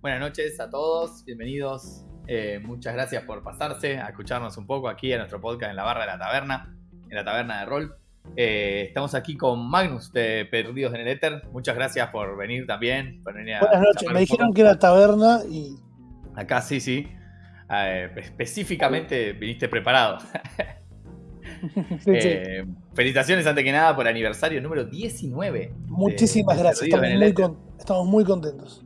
Buenas noches a todos, bienvenidos. Eh, muchas gracias por pasarse a escucharnos un poco aquí en nuestro podcast en la barra de la taberna, en la taberna de rol. Eh, estamos aquí con Magnus de Perdidos en el Éter. Muchas gracias por venir también. Buenas noches, me dijeron que era taberna y. Acá sí, sí. Eh, específicamente viniste preparado. Felicitaciones antes que nada por el aniversario número 19. Muchísimas gracias, estamos muy, estamos muy, contentos.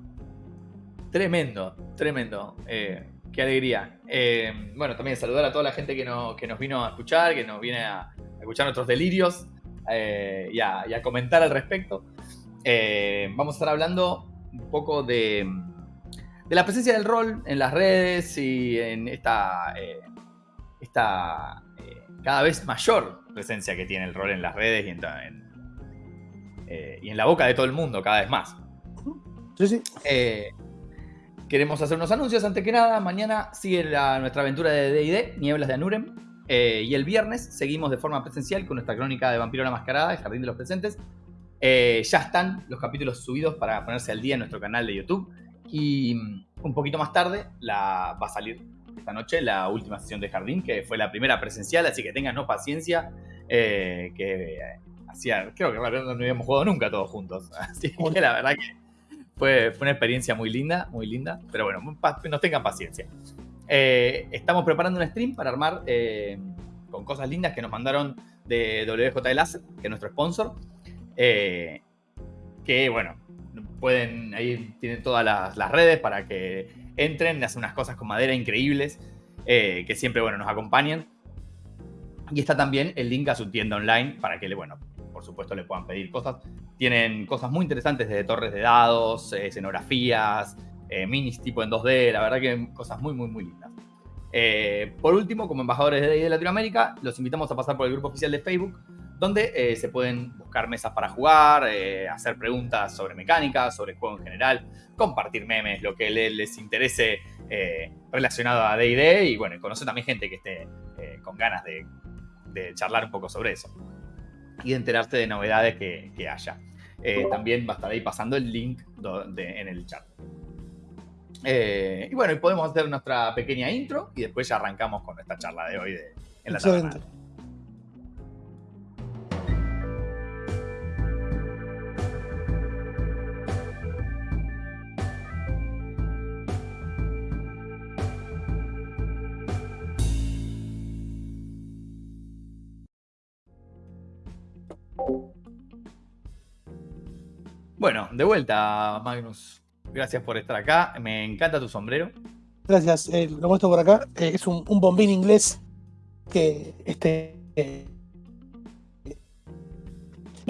Tremendo, tremendo. qué alegría. bueno, también saludar a toda la gente que, que nos vino a escuchar, que nos viene a, escuchar nuestros delirios eh, y, a, comentar al respecto. Eh, vamos a estar hablando un poco de, de, la presencia del rol en las redes y en esta, eh, esta cada vez mayor presencia que tiene el rol en las redes y en, y en la boca de todo el mundo cada vez más. Sí, sí. Queremos hacer unos anuncios antes que nada. Mañana sigue nuestra aventura de DD, Nieblas de Anurem. Eh, y el viernes seguimos de forma presencial con nuestra crónica de Vampiro la Mascarada, El Jardín de los Presentes. Eh, ya están los capítulos subidos para ponerse al día en nuestro canal de YouTube. Y mm, un poquito más tarde la, va a salir esta noche la última sesión de Jardín, que fue la primera presencial, así que tengan paciencia. Eh, que hacía, creo que no habíamos jugado nunca todos juntos. Así que la verdad que fue, una experiencia muy linda, muy linda. Pero bueno, nos tengan paciencia. Eh, estamos preparando un stream para armar eh, con cosas lindas que nos mandaron de WJ Láser, que es nuestro sponsor. Eh, que bueno, pueden, ahí tienen todas las, redes para que entren, hacen unas cosas con madera increíbles, que siempre bueno, nos acompañan. Y está también el link a su tienda online para que, bueno, por supuesto le puedan pedir cosas. Tienen cosas muy interesantes desde torres de dados, escenografías, eh, minis tipo en 2D, la verdad que cosas muy, muy, muy lindas. Eh, por último, como embajadores de de Latinoamérica, los invitamos a pasar por el grupo oficial de Facebook, donde eh, se pueden buscar mesas para jugar, hacer preguntas sobre mecánica, sobre juego en general, compartir memes, lo que les, interese relacionado a D&D y bueno, conocer también gente que esté con ganas de, charlar un poco sobre eso y de enterarse de novedades que, haya. también va a estar ahí pasando el link en el chat. Eh, y bueno, y podemos hacer nuestra pequeña intro y después ya arrancamos con esta charla de hoy en la taberna. Bueno, de vuelta, Magnus. Gracias por estar acá. Me encanta tu sombrero. Gracias. Eh, lo muestro por acá. Eh, es un, bombín inglés que este eh,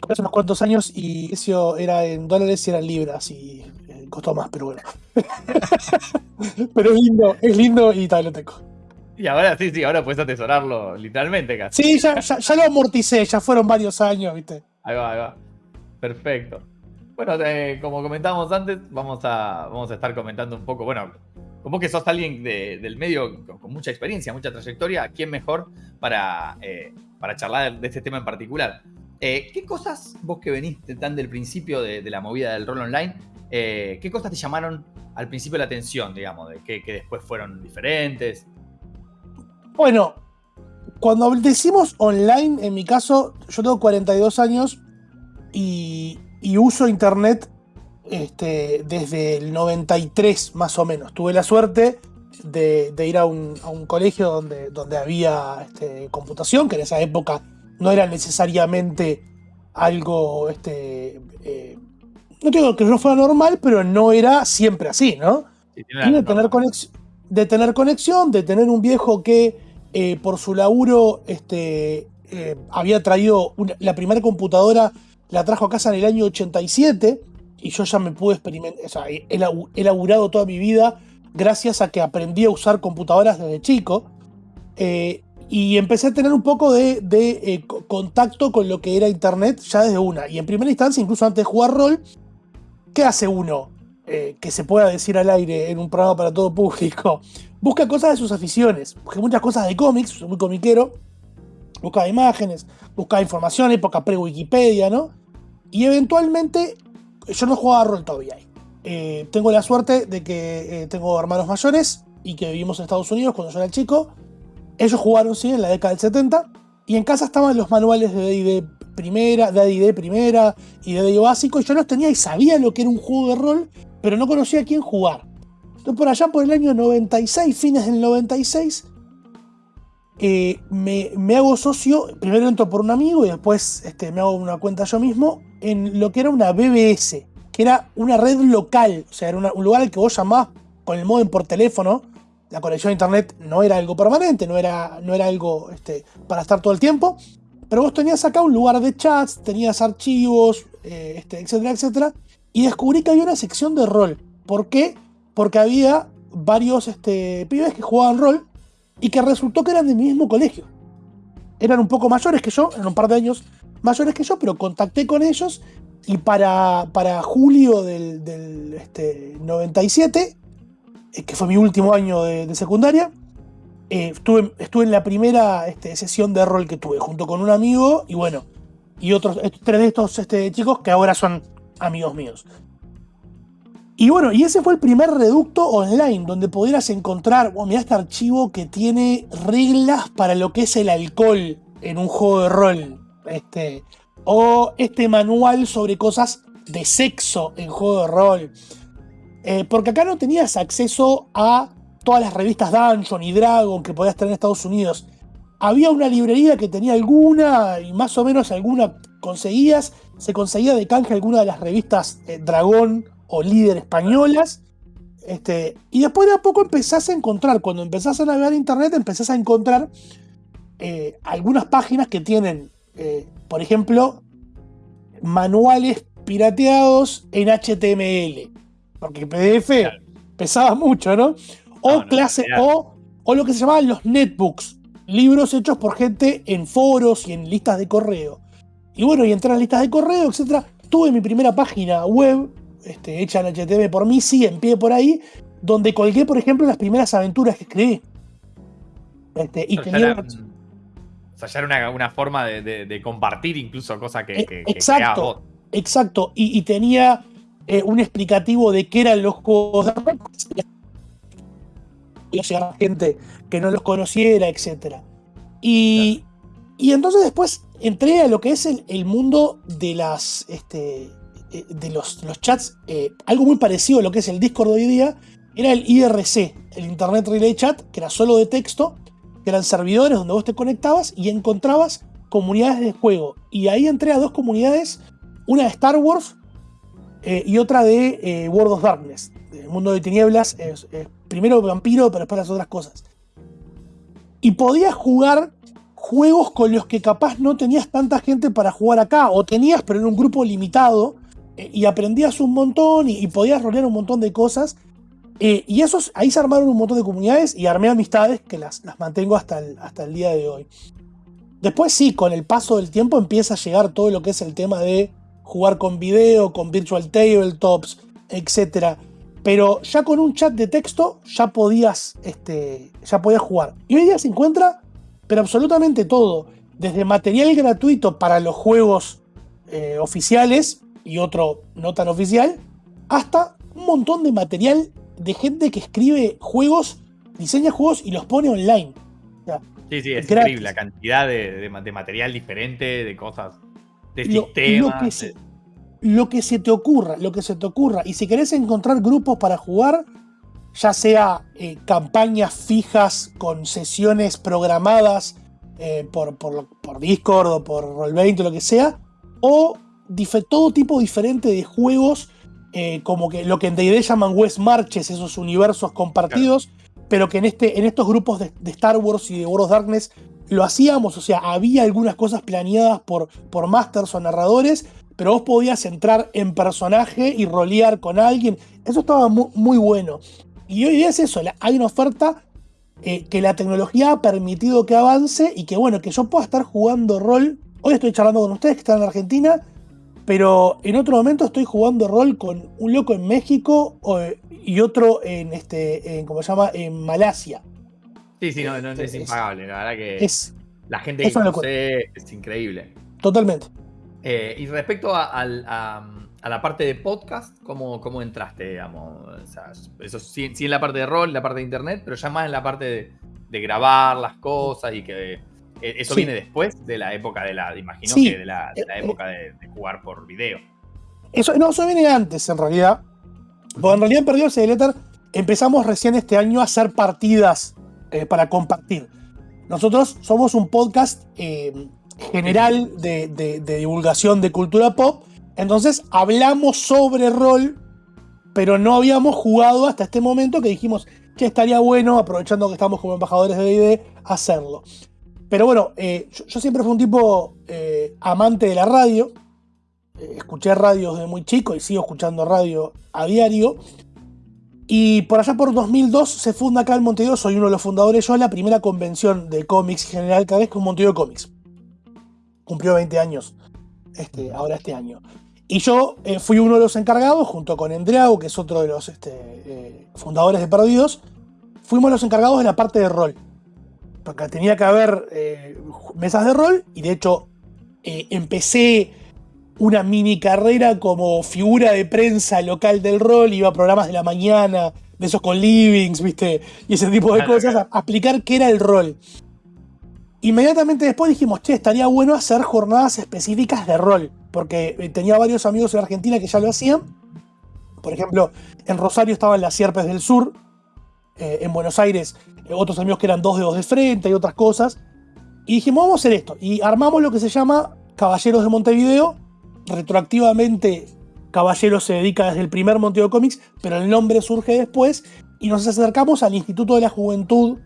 hace unos cuantos años y eso era en dólares y eran libras y eh, costó más, pero bueno. pero es lindo, es lindo y tal lo tengo. Y ahora sí, sí, ahora puedes atesorarlo literalmente casi. Sí, ya, ya lo amorticé, ya fueron varios años, ¿viste? Ahí va, ahí va. Perfecto. Bueno, eh, como comentábamos antes, vamos a, vamos a estar comentando un poco, bueno, como que sos alguien del medio con, mucha experiencia, mucha trayectoria, ¿quién mejor para, eh, para charlar de este tema en particular? Eh, ¿Qué cosas, vos que veniste tan del principio de, la movida del rol online, qué cosas te llamaron al principio la atención, digamos, que, que después fueron diferentes? Bueno, cuando decimos online, en mi caso, yo tengo 42 años y, y uso internet este, desde el 93 más o menos. Tuve la suerte de, ir a un, colegio donde, donde había este, computación, que en esa época no era necesariamente algo, este, eh, no digo que no fuera normal, pero no era siempre así, ¿no? de, tener de tener conexión, de tener un viejo que eh, por su laburo este, eh, había traído la primera computadora la trajo a casa en el año 87 y yo ya me pude experimentar, o he, laburado toda mi vida gracias a que aprendí a usar computadoras desde chico. Eh, y empecé a tener un poco de, eh, contacto con lo que era Internet ya desde una. Y en primera instancia, incluso antes de jugar rol, ¿qué hace uno? Eh, que se pueda decir al aire en un programa para todo público. Busca cosas de sus aficiones. Busca muchas cosas de cómics, soy muy comiquero. Busca imágenes, busca información, época pre-Wikipedia, ¿no? Y eventualmente, yo no jugaba rol todavía ahí. eh, tengo la suerte de que eh, tengo hermanos mayores y que vivimos en Estados Unidos cuando yo era chico. Ellos jugaron, sí, en la década del 70. Y en casa estaban los manuales de D&D primera, de D&D primera y de D&D básico. Y yo los tenía y sabía lo que era un juego de rol, pero no conocía a quién jugar. Entonces por allá por el año 96, fines del 96, eh, me, hago socio, primero entro por un amigo y después este, me hago una cuenta yo mismo, en lo que era una BBS, que era una red local, o sea, era un lugar al que vos llamabas con el modem por teléfono, la conexión a internet no era algo permanente, no era, no era algo este, para estar todo el tiempo, pero vos tenías acá un lugar de chats, tenías archivos, eh, este, etcétera, etcétera, y descubrí que había una sección de rol. ¿Por qué? Porque había varios este, pibes que jugaban rol y que resultó que eran del mismo colegio. Eran un poco mayores que yo, eran un par de años mayores que yo, pero contacté con ellos y para, para julio del, este, 97, eh, que fue mi último año de, secundaria, eh, estuve, estuve, en la primera este, sesión de rol que tuve, junto con un amigo y bueno, y otros tres de estos este, chicos que ahora son amigos míos. Y bueno, y ese fue el primer reducto online donde pudieras encontrar, oh, mira este archivo que tiene reglas para lo que es el alcohol en un juego de rol. Este, o este manual sobre cosas de sexo en juego de rol. Eh, porque acá no tenías acceso a todas las revistas Dungeon y Dragon que podías tener en Estados Unidos. Había una librería que tenía alguna y más o menos alguna conseguías. Se conseguía de canje alguna de las revistas eh, Dragón o Líder españolas. Este, y después de a poco empezás a encontrar, cuando empezás a navegar internet, empezás a encontrar eh, algunas páginas que tienen por ejemplo, manuales pirateados en HTML. Porque PDF pesaba mucho, ¿no? O clase, o, o lo que se llamaban los netbooks, libros hechos por gente en foros y en listas de correo. Y bueno, y entrar en listas de correo, etc. Tuve mi primera página web, este, hecha en HTML por mí, sí, en pie por ahí, donde colgué, por ejemplo, las primeras aventuras que escribí. Este, y tenía sea, ya era una, forma de, compartir incluso cosas que, que, exacto, exacto. Y, tenía eh, un explicativo de qué eran los juegos de rol. Y a gente que no los conociera, etc. Y, y entonces después entré a lo que es el, mundo de las. Este, eh, de los, los chats, eh, algo muy parecido a lo que es el Discord de hoy día, era el IRC, el Internet Relay Chat, que era solo de texto, que eran servidores donde vos te conectabas y encontrabas comunidades de juego. Y ahí entré a dos comunidades, una de Star Wars eh, y otra de eh, World of Darkness, el mundo de tinieblas, primero vampiro, pero después las otras cosas. Y podías jugar juegos con los que capaz no tenías tanta gente para jugar acá, o tenías, pero en un grupo limitado, eh, y aprendías un montón y, y podías rolear un montón de cosas. Eh, y esos, ahí se armaron un montón de comunidades y armé amistades que las, las mantengo hasta el, hasta el día de hoy. Después sí, con el paso del tiempo empieza a llegar todo lo que es el tema de jugar con video, con virtual tabletops, etc. Pero ya con un chat de texto ya podías, este, ya podías jugar. Y hoy día se encuentra, pero absolutamente todo. Desde material gratuito para los juegos eh, oficiales y otro no tan oficial, hasta un montón de material de gente que escribe juegos, diseña juegos y los pone online. sí, sí, es increíble la cantidad de, material diferente, de cosas, de sistemas. Lo que, se, lo que se te ocurra, lo que se te ocurra. Y si querés encontrar grupos para jugar, ya sea eh, campañas fijas con sesiones programadas eh, por, por, Discord o por Roll20 o lo que sea, o todo tipo diferente de juegos eh, como que lo que en D&D llaman West Marches, esos universos compartidos, pero que en, este, en estos grupos de, Star Wars y de World of Darkness lo hacíamos, o sea, había algunas cosas planeadas por, por masters o narradores, pero vos podías entrar en personaje y rolear con alguien, eso estaba muy, bueno. Y hoy día es eso, hay una oferta eh, que la tecnología ha permitido que avance y que bueno, que yo pueda estar jugando rol. Hoy estoy charlando con ustedes que están en Argentina pero en otro momento estoy jugando rol con un loco en México y otro en este, en, ¿cómo se llama? En Malasia. Sí, sí, no, no es, impagable. La verdad que es, la gente que conoce es increíble. Totalmente. Eh, y respecto a, a la parte de podcast, ¿cómo, cómo entraste, digamos? O sea, eso sí, sí, en la parte de rol, en la parte de internet, pero ya más en la parte de, grabar las cosas y que eh, eso viene después de la época de la, imagino que de la, eh, época de, jugar por video. Eso, no, eso viene antes, en realidad. Porque en realidad en Perdidos el Éter empezamos recién este año a hacer partidas eh, para compartir. Nosotros somos un podcast general de divulgación de cultura pop entonces hablamos sobre rol, pero no habíamos jugado hasta este momento que dijimos que estaría bueno, aprovechando que estamos como embajadores de DD, hacerlo. Pero bueno, eh, yo, siempre fui un tipo eh, amante de la radio. Eh, escuché radio desde muy chico y sigo escuchando radio a diario. Y por allá por 2002 se funda acá en Montevideo, soy uno de los fundadores yo, la primera convención de cómics general cada vez con Montevideo Comics. Cumplió 20 años este, ahora este año. Y yo fui uno de los encargados, junto con Endreau, que es otro de los este, fundadores de Perdidos, fuimos los encargados de la parte de rol. Porque tenía que haber eh, mesas de rol, y de hecho empecé una mini carrera como figura de prensa local del rol, iba a programas de la mañana, de esos con livings, ¿viste? Y ese tipo de cosas, a explicar qué era el rol. Inmediatamente después dijimos, che, estaría bueno hacer jornadas específicas de rol, porque eh, tenía varios amigos en Argentina que ya lo hacían. Por ejemplo, en Rosario estaban las Sierpes del Sur, eh, en Buenos Aires eh, otros amigos que eran dos dedos de frente y otras cosas. Y dijimos, vamos a hacer esto. Y armamos lo que se llama Caballeros de Montevideo. Retroactivamente, Caballeros se dedica desde el primer Montevideo Comics, pero el nombre surge después. Y nos acercamos al Instituto de la Juventud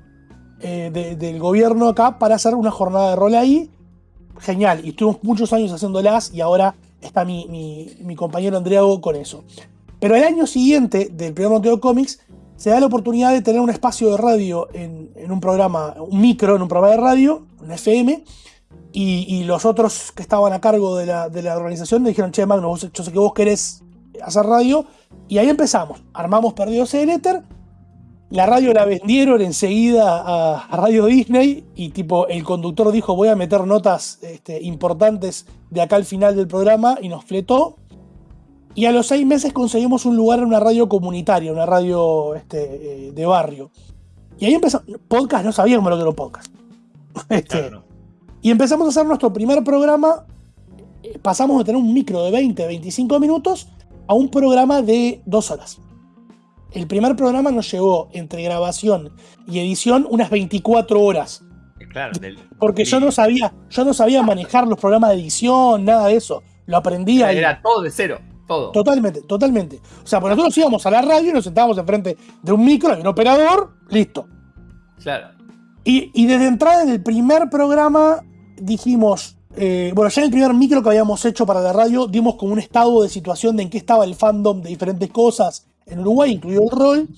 eh, del gobierno acá para hacer una jornada de rol ahí. Genial, y estuvimos muchos años haciéndolas y ahora está mi, compañero Andreago con eso. Pero el año siguiente del primer Monteo Comics se da la oportunidad de tener un espacio de radio en, un programa, un micro en un programa de radio, un FM, y, los otros que estaban a cargo de la, organización me dijeron, che, Magno, yo sé que vos querés hacer radio, y ahí empezamos. Armamos Perdidos en Éter, la radio la vendieron enseguida a, Radio Disney y tipo el conductor dijo voy a meter notas este, importantes de acá al final del programa y nos fletó. Y a los seis meses conseguimos un lugar en una radio comunitaria, una radio este, eh, de barrio. Y ahí empezó, podcast, no sabíamos lo que era un podcast. Este, y empezamos a hacer nuestro primer programa. Pasamos de tener un micro de 20, 25 minutos a un programa de dos horas. El primer programa nos llevó entre grabación y edición unas 24 horas. Claro, Porque yo no sabía, yo no sabía manejar los programas de edición, nada de eso. Lo aprendí Era, era todo de cero, todo. Totalmente, totalmente. O sea, pues nosotros íbamos a la radio y nos sentábamos enfrente de un micro, de un operador, listo. Claro. Y, desde entrada en el primer programa dijimos, eh, bueno, ya en el primer micro que habíamos hecho para la radio, dimos como un estado de situación de en qué estaba el fandom de diferentes cosas en Uruguay, incluido el rol.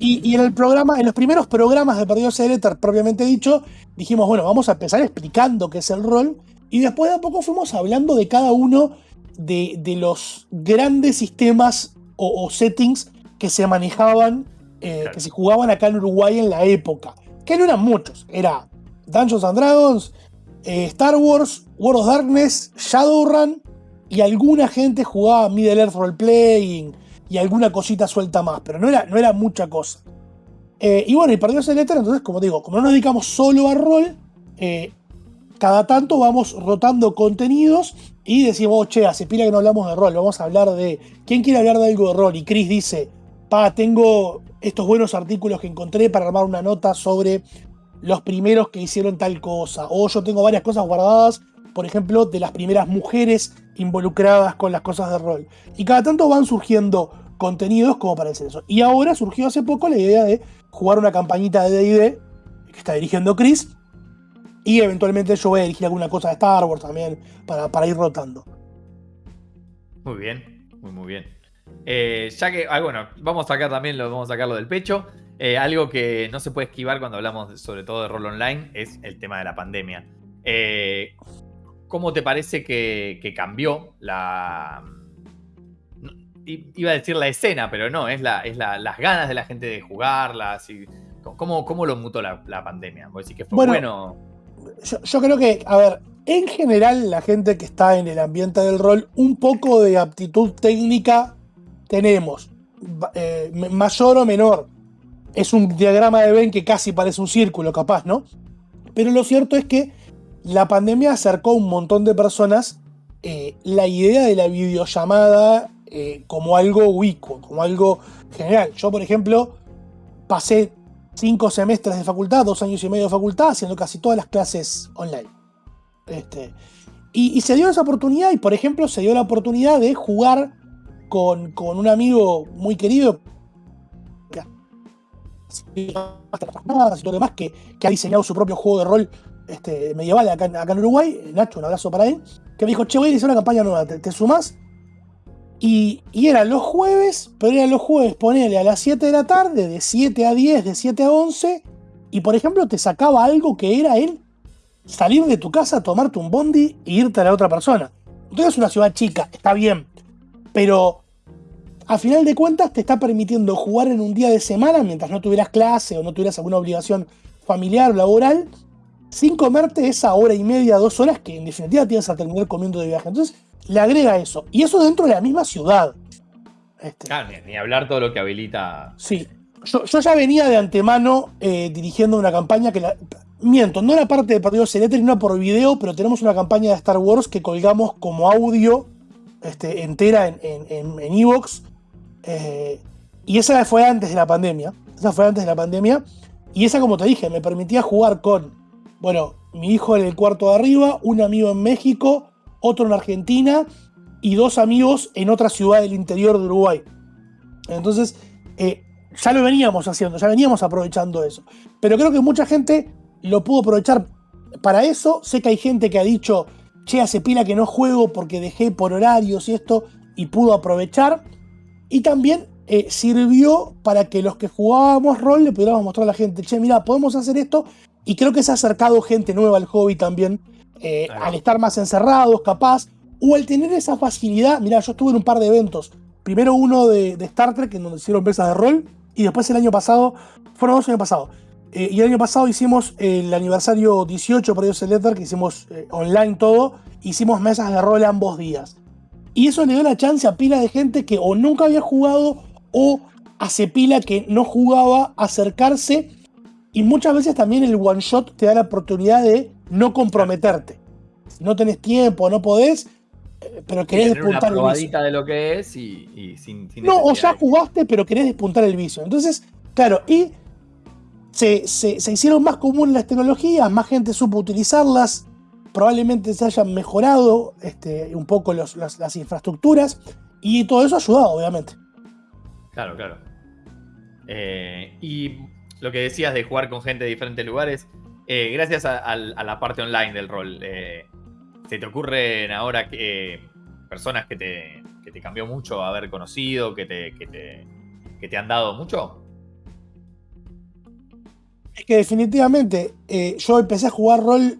Y, en el programa, en los primeros programas de Perdidos del Éter, propiamente dicho, dijimos, bueno, vamos a empezar explicando qué es el rol. Y después de a poco fuimos hablando de cada uno de, los grandes sistemas o, settings que se manejaban, eh, que se jugaban acá en Uruguay en la época. Que no eran muchos. Era Dungeons and Dragons, eh, Star Wars, World of Darkness, Shadowrun. Y alguna gente jugaba Middle Earth Role Playing y alguna cosita suelta más, pero no era, no era mucha cosa. Eh, y bueno, y perdió ese letra, entonces, como digo, como no nos dedicamos solo a rol, eh, cada tanto vamos rotando contenidos y decimos, che, hace pila que no hablamos de rol, vamos a hablar de. ¿Quién quiere hablar de algo de rol? Y Chris dice, pa, tengo estos buenos artículos que encontré para armar una nota sobre los primeros que hicieron tal cosa. O yo tengo varias cosas guardadas, por ejemplo, de las primeras mujeres involucradas con las cosas de rol. Y cada tanto van surgiendo contenidos como para hacer eso. Y ahora surgió hace poco la idea de jugar una campañita de DD que está dirigiendo Chris. Y eventualmente yo voy a dirigir alguna cosa de Star Wars también para, para ir rotando. Muy bien, muy muy bien. Eh, ya que, ah, bueno, vamos a sacar también, lo, vamos a sacarlo del pecho. Eh, algo que no se puede esquivar cuando hablamos sobre todo de rol online es el tema de la pandemia. Eh, ¿Cómo te parece que, que cambió la, iba a decir la escena, pero no, es, la, es las ganas de la gente de jugarlas. Y, ¿cómo, ¿Cómo lo mutó la, pandemia? ¿Vos decís que fue bueno? Yo, creo que, a ver, en general, la gente que está en el ambiente del rol, un poco de aptitud técnica tenemos, eh, mayor o menor. Es un diagrama de Venn que casi parece un círculo, capaz, ¿no? Pero lo cierto es que la pandemia acercó a un montón de personas eh, la idea de la videollamada eh, como algo ubicuo, como algo general. Yo, por ejemplo, pasé cinco semestres de facultad, dos años y medio de facultad, haciendo casi todas las clases online. Este, y, se dio esa oportunidad, y por ejemplo, se dio la oportunidad de jugar con, un amigo muy querido que, que ha diseñado su propio juego de rol este, medieval acá, en Uruguay, Nacho, un abrazo para él, que me dijo, che, voy a iniciar una campaña nueva, ¿te, te sumás? Y, y, eran los jueves, pero eran los jueves, ponele a las 7 de la tarde, de 7 a 10, de 7 a 11, y por ejemplo te sacaba algo que era el salir de tu casa, tomarte un bondi e irte a la otra persona. Entonces es una ciudad chica, está bien, pero a final de cuentas te está permitiendo jugar en un día de semana mientras no tuvieras clase o no tuvieras alguna obligación familiar o laboral sin comerte esa hora y media, dos horas que en definitiva tienes a terminar comiendo de viaje. Entonces, le agrega eso. Y eso dentro de la misma ciudad. Este. ni, hablar todo lo que habilita. Sí. Yo, ya venía de antemano eh, dirigiendo una campaña que la. Miento, no era parte de Partido Celetri, no por video, pero tenemos una campaña de Star Wars que colgamos como audio este, entera en Evox. En, eh, y esa fue antes de la pandemia. Esa fue antes de la pandemia. Y esa, como te dije, me permitía jugar con bueno, mi hijo en el cuarto de arriba, un amigo en México, otro en Argentina y dos amigos en otra ciudad del interior de Uruguay. Entonces, eh, ya lo veníamos haciendo, ya veníamos aprovechando eso. Pero creo que mucha gente lo pudo aprovechar para eso. Sé que hay gente que ha dicho, che, hace pila que no juego porque dejé por horarios y esto, y pudo aprovechar. Y también eh, sirvió para que los que jugábamos rol le pudiéramos mostrar a la gente, che, mira, podemos hacer esto y creo que se ha acercado gente nueva al hobby también, eh, al estar más encerrados, capaz, o al tener esa facilidad. Mira, yo estuve en un par de eventos. Primero uno de, Star Trek, en donde hicieron mesas de rol, y después el año pasado, fueron dos años pasados. Eh, y el año pasado hicimos el aniversario 18 para ellos Letter, que hicimos eh, online todo, hicimos mesas de rol ambos días. Y eso le dio la chance a pila de gente que o nunca había jugado o hace pila que no jugaba acercarse y muchas veces también el one shot te da la oportunidad de no comprometerte. No tenés tiempo, no podés, eh, pero querés despuntar el vicio. de lo que es y, sin, No, o ya jugaste, pero querés despuntar el vicio. Entonces, claro, y se, hicieron más comunes las tecnologías, más gente supo utilizarlas, probablemente se hayan mejorado este, un poco las, las infraestructuras y todo eso ha ayudado, obviamente. Claro, claro. Eh, y lo que decías de jugar con gente de diferentes lugares, eh, gracias a, la parte online del rol, eh, ¿se te ocurren ahora que, personas que te, que te cambió mucho haber conocido, que te, que te, que te han dado mucho? Es que definitivamente eh, yo empecé a jugar rol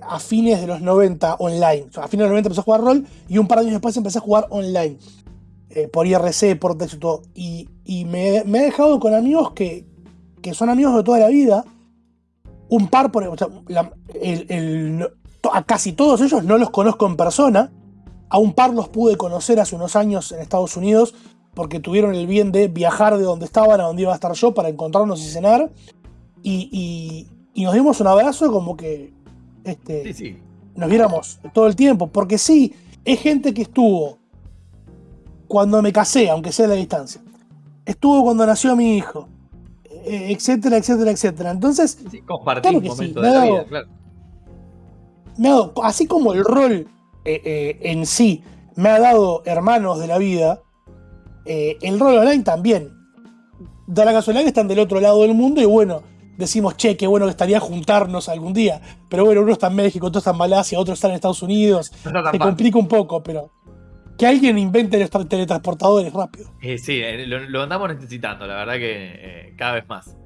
a fines de los 90 online. a fines de los 90 empecé a jugar rol y un par de años después empecé a jugar online. por IRC, por texto y todo. Y, me, me, he dejado con amigos que, que son amigos de toda la vida, un par, por, a casi todos ellos no los conozco en persona, a un par los pude conocer hace unos años en Estados Unidos porque tuvieron el bien de viajar de donde estaban a donde iba a estar yo para encontrarnos y cenar. Y, nos dimos un abrazo como que este, nos viéramos todo el tiempo. Porque sí, es gente que estuvo cuando me casé, aunque sea a la distancia. Estuvo cuando nació mi hijo. Eh, etcétera, etcétera, etcétera. Entonces, compartir un momento de la vida, claro. Me ha dado, así como el rol eh, eh, en sí me ha dado hermanos de la vida, el rol online también. Da la casualidad que están del otro lado del mundo y bueno, decimos, che, qué bueno que estaría juntarnos algún día. Pero bueno, uno está en México, otro está en Malasia, otro está en Estados Unidos. Se complica un poco, pero que alguien invente los teletransportadores rápido. Eh, sí, eh, lo, andamos necesitando, la verdad que eh, cada vez más.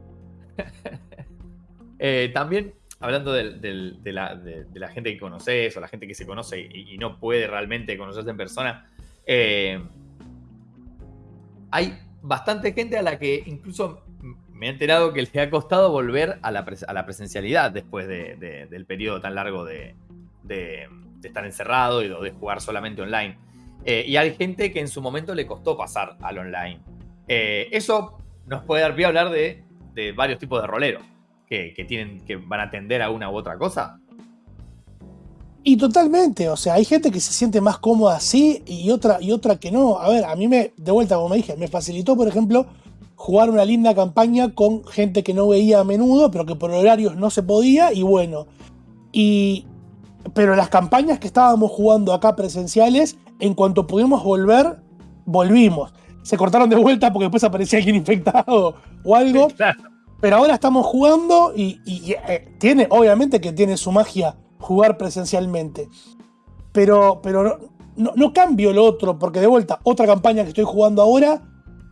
también, hablando de, la, gente que conoces o la gente que se conoce y, no puede realmente conocerse en persona, hay bastante gente a la que incluso me he enterado que le ha costado volver a la, presencialidad después del periodo tan largo de, estar encerrado y de jugar solamente online. Eh, y hay gente que en su momento le costó pasar al online. Eh, eso nos puede dar pie a hablar de, varios tipos de roleros que, tienen, que van a atender a una u otra cosa. Y totalmente, o sea, hay gente que se siente más cómoda así y otra, y otra que no. A ver, a mí me, de vuelta, como me dije, me facilitó, por ejemplo, jugar una linda campaña con gente que no veía a menudo, pero que por horarios no se podía, y bueno. Y, pero las campañas que estábamos jugando acá presenciales, en cuanto pudimos volver, volvimos. Se cortaron de vuelta porque después aparecía alguien infectado o algo. Pero ahora estamos jugando y, eh, tiene, obviamente que tiene su magia jugar presencialmente. Pero, pero no, no, cambio lo otro, porque de vuelta, otra campaña que estoy jugando ahora,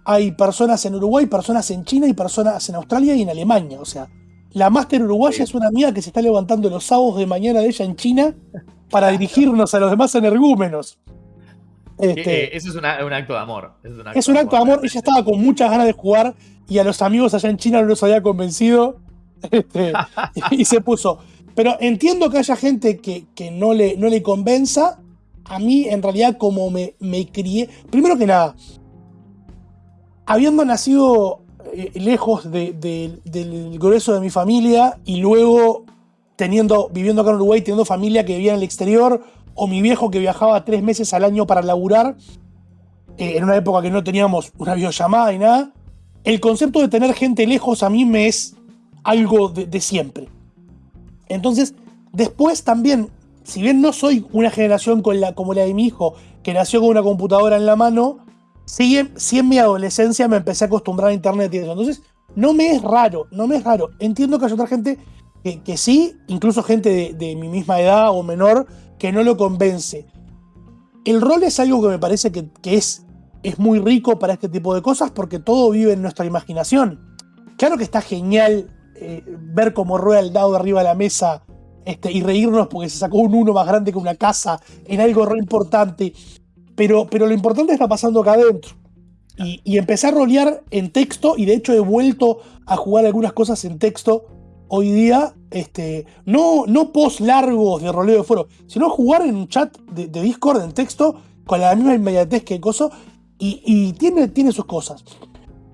hay personas en Uruguay, personas en China y personas en Australia y en Alemania. O sea, la máster uruguaya es una amiga que se está levantando los sábados de mañana de ella en China para dirigirnos a los demás energúmenos. Este, eh, eso es un acto de amor. Es un acto, de amor. Ella estaba con muchas ganas de jugar y a los amigos allá en China no los había convencido. Este, y se puso. Pero entiendo que haya gente que, no, le, no le convenza. A mí, en realidad, como me, me crié. Primero que nada, habiendo nacido eh, lejos del grueso de mi familia y luego teniendo, viviendo acá en Uruguay, teniendo familia que vivía en el exterior, o mi viejo que viajaba tres meses al año para laburar, eh, en una época que no teníamos una videollamada y nada, el concepto de tener gente lejos a mí me es algo de siempre. Entonces, después también, si bien no soy una generación con la, como la de mi hijo, que nació con una computadora en la mano, sí, en mi adolescencia me empecé a acostumbrar a internet y eso. Entonces, no me es raro, no me es raro. Entiendo que hay otra gente que, sí, incluso gente de, mi misma edad o menor, que no lo convence. El rol es algo que me parece que, es, es muy rico para este tipo de cosas porque todo vive en nuestra imaginación. Claro que está genial eh, ver cómo rueda el dado de arriba de la mesa este, y reírnos porque se sacó un uno más grande que una casa en algo re importante. Pero, pero lo importante está pasando acá adentro. Y, y, empecé a rolear en texto y de hecho he vuelto a jugar algunas cosas en texto hoy día. Este, no, no post largos de roleo de foro, sino jugar en un chat de, Discord en texto con la misma inmediatez que el coso. Y, tiene, tiene sus cosas.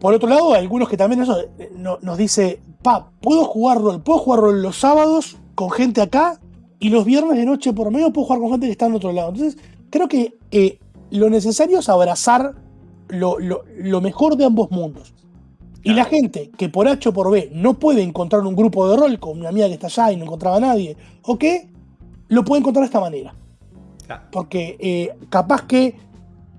Por otro lado, algunos que también eso eh, nos dice, pa, puedo jugar rol, puedo jugar rol los sábados con gente acá y los viernes de noche por medio puedo jugar con gente que está en otro lado. Entonces, creo que eh, lo necesario es abrazar lo, mejor de ambos mundos. Y la gente que por H o por B no puede encontrar un grupo de rol con una amiga que está allá y no encontraba a nadie, o qué, lo puede encontrar de esta manera. Porque eh, capaz que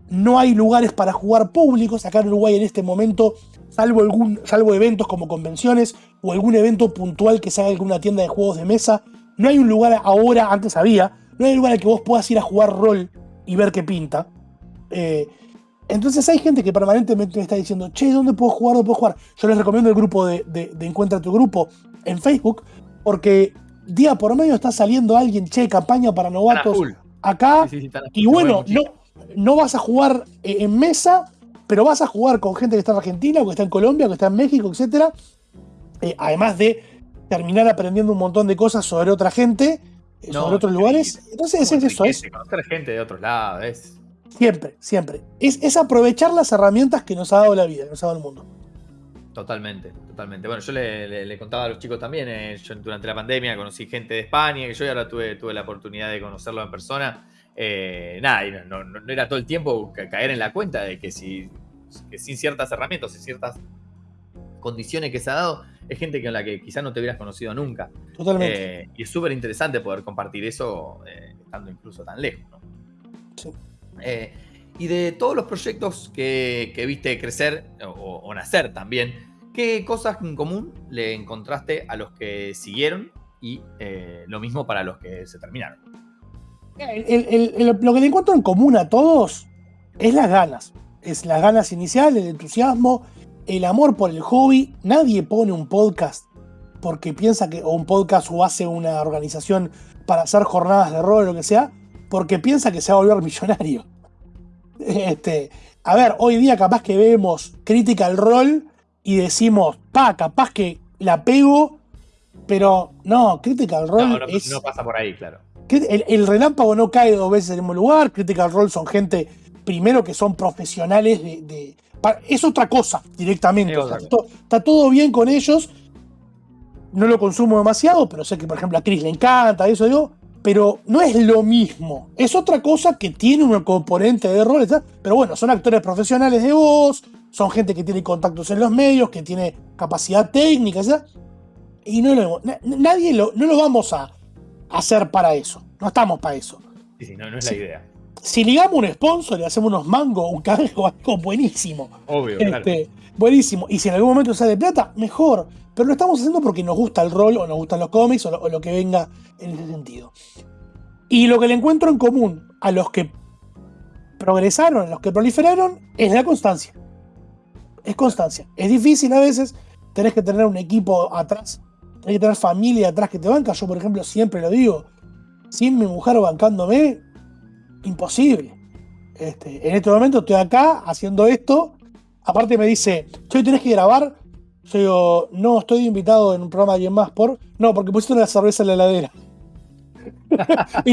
no hay lugares para jugar públicos acá en Uruguay en este momento, salvo, algún, salvo eventos como convenciones o algún evento puntual que se haga en alguna tienda de juegos de mesa. No hay un lugar ahora, antes había, no hay un lugar al que vos puedas ir a jugar rol y ver qué pinta. Eh, entonces hay gente que permanentemente me está diciendo, che, ¿dónde puedo jugar? ¿Dónde puedo jugar? Yo les recomiendo el grupo de, Encuentra tu grupo en Facebook, porque día por medio está saliendo alguien, che, campaña para novatos acá. y bueno, no, no vas a jugar eh, en mesa, pero vas a jugar con gente que está en Argentina, o que está en Colombia, o que está en México, etc. Eh, además de terminar aprendiendo un montón de cosas sobre otra gente, eh, sobre otros lugares. Entonces es eso. Es conocer gente de otros lados. Es... Siempre, siempre. Es, aprovechar las herramientas que nos ha dado la vida, que nos ha dado el mundo. Totalmente, totalmente. Bueno, yo le, contaba a los chicos también, yo durante la pandemia conocí gente de España, que yo ahora tuve, tuve la oportunidad de conocerlo en persona. Eh, nada, no, era todo el tiempo caer en la cuenta de que, si, sin ciertas herramientas y ciertas condiciones que se ha dado, es gente con la que quizás no te hubieras conocido nunca. Totalmente. Eh, y es súper interesante poder compartir eso eh, estando incluso tan lejos. Y de todos los proyectos que, viste crecer o, nacer también, ¿qué cosas en común le encontraste a los que siguieron y lo mismo para los que se terminaron? lo que le encuentro en común a todos es las ganas. Es las ganas iniciales, el entusiasmo, el amor por el hobby. Nadie pone un podcast porque piensa que, o un podcast o hace una organización para hacer jornadas de rol o lo que sea, porque piensa que se va a volver millonario. Este, a ver, hoy día capaz que vemos crítica al rol y decimos, pa, capaz que la pego, pero no, crítica al rol no, es... No pasa por ahí, claro el, relámpago no cae dos veces en el mismo lugar. Critical Role son gente, primero que son profesionales de. es otra cosa directamente. está, todo bien con ellos. No lo consumo demasiado, pero sé que, por ejemplo, a Chris le encanta, eso digo. Pero no es lo mismo. Es otra cosa que tiene un componente de rol. Pero bueno, son actores profesionales de voz, son gente que tiene contactos en los medios, que tiene capacidad técnica, Y no lo, nadie lo, no lo vamos a hacer para eso. No estamos para eso. Sí, sí, no, es la idea. Si ligamos un sponsor y hacemos unos mangos, un cangrejo, algo buenísimo. Obvio, este, Buenísimo. Y si en algún momento sale plata, mejor. Pero lo estamos haciendo porque nos gusta el rol, o nos gustan los cómics, o lo, que venga en ese sentido. Y lo que le encuentro en común a los que progresaron, a los que proliferaron, es la constancia. Es constancia. Es difícil a veces, tenés que tener un equipo atrás hay que tener familia atrás que te banca. Yo, por ejemplo, siempre lo digo. Sin mi mujer bancándome, imposible. Este, en este momento estoy acá haciendo esto. Aparte me dice, hoy tenés que grabar. Yo digo, no, estoy invitado en un programa de alguien más por. No, porque pusiste una cerveza en la heladera.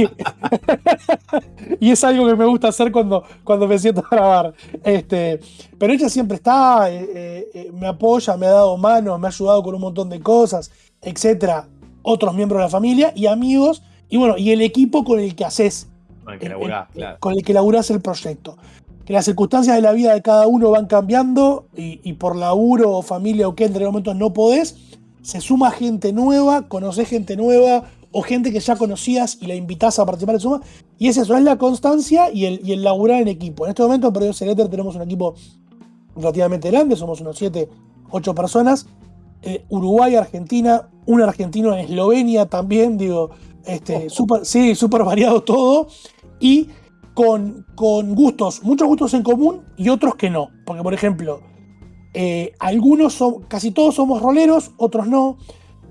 y, es algo que me gusta hacer cuando, cuando me siento a grabar. Este, pero ella siempre está, eh, eh, eh, me apoya, me ha dado mano, me ha ayudado con un montón de cosas etcétera, otros miembros de la familia y amigos, y bueno, y el equipo con el que haces. Con el que laburás, claro. Con el que laburás el proyecto. Que las circunstancias de la vida de cada uno van cambiando y, por laburo o familia o que entre momentos no podés, se suma gente nueva, conoces gente nueva o gente que ya conocías y la invitas a participar de suma. Y es eso, es la constancia y el, y el laburar en equipo. En este momento en Perdidos Letter tenemos un equipo relativamente grande, somos unos 7, 8 personas eh, Uruguay, Argentina, un argentino en Eslovenia también, digo, este, oh. super, sí, súper variado todo, y con, con, gustos, muchos gustos en común y otros que no, porque por ejemplo, eh, algunos son, casi todos somos roleros, otros no,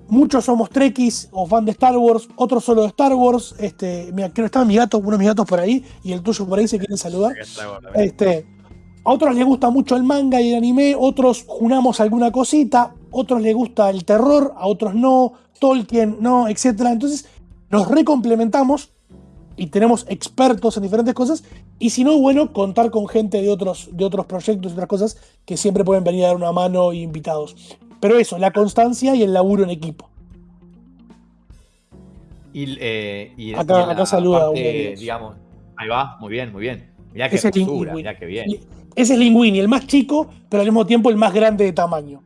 muchos somos trekkies o fan de Star Wars, otros solo de Star Wars, este, mira, creo que estaba mi gato, uno de mis gatos por ahí, y el tuyo por ahí se quieren saludar. Este, a otros les gusta mucho el manga y el anime, otros junamos alguna cosita, otros les gusta el terror, a otros no, Tolkien no, etc. Entonces nos recomplementamos y tenemos expertos en diferentes cosas. Y si no, bueno, contar con gente de otros, de otros proyectos y otras cosas que siempre pueden venir a dar una mano y invitados. Pero eso, la constancia y el laburo en equipo. Y, eh, acá, saluda. digamos, ahí va, muy bien, muy bien. Mirá que mirá que bien. Ese es Linguini, el más chico, pero al mismo tiempo el más grande de tamaño.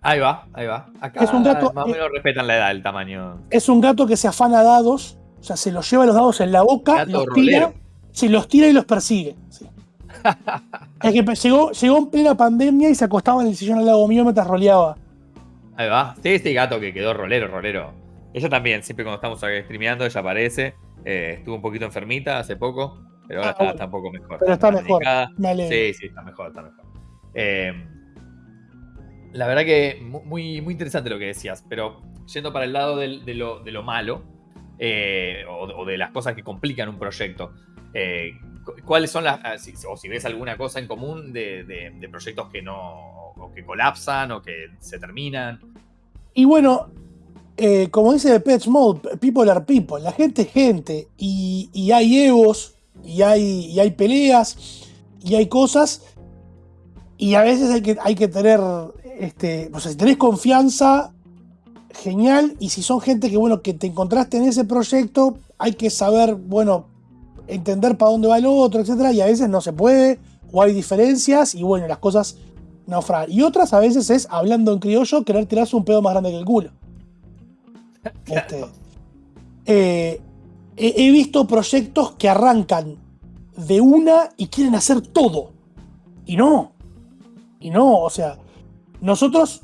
Ahí va, ahí va. Acá es un gato, más o menos respetan la edad, el tamaño. Es un gato que se afana dados, o sea, se los lleva los dados en la boca, los tira, se los tira y los persigue. es que llegó, llegó en plena pandemia y se acostaba en el sillón al lado mío mientras roleaba. Ahí va. Sí, este gato que quedó rolero, rolero. Ella también, siempre cuando estamos streameando, ella aparece. Eh, estuvo un poquito enfermita hace poco. Pero ahora ah, está, un poco mejor. Pero está, mejor. Sí, sí, está mejor, está mejor. Eh, la verdad que muy, muy interesante lo que decías, pero yendo para el lado de, lo, malo eh, o, de las cosas que complican un proyecto, eh, ¿cuáles son las, ah, o si ves alguna cosa en común de, proyectos que no, o que colapsan o que se terminan? Y bueno, como dice Pets Mode, people are people, la gente es gente, y, y hay egos y hay, y hay peleas y hay cosas. Y a veces hay que, hay que tener, este, o sea, si tenés confianza, genial, y si son gente que, bueno, que te encontraste en ese proyecto, hay que saber, bueno, entender para dónde va el otro, etcétera, y a veces no se puede, o hay diferencias, y bueno, las cosas naufragan. Y otras a veces es, hablando en criollo, querer tirarse un pedo más grande que el culo. Este, eh, he, visto proyectos que arrancan de una y quieren hacer todo. Y no. Y no, o sea, nosotros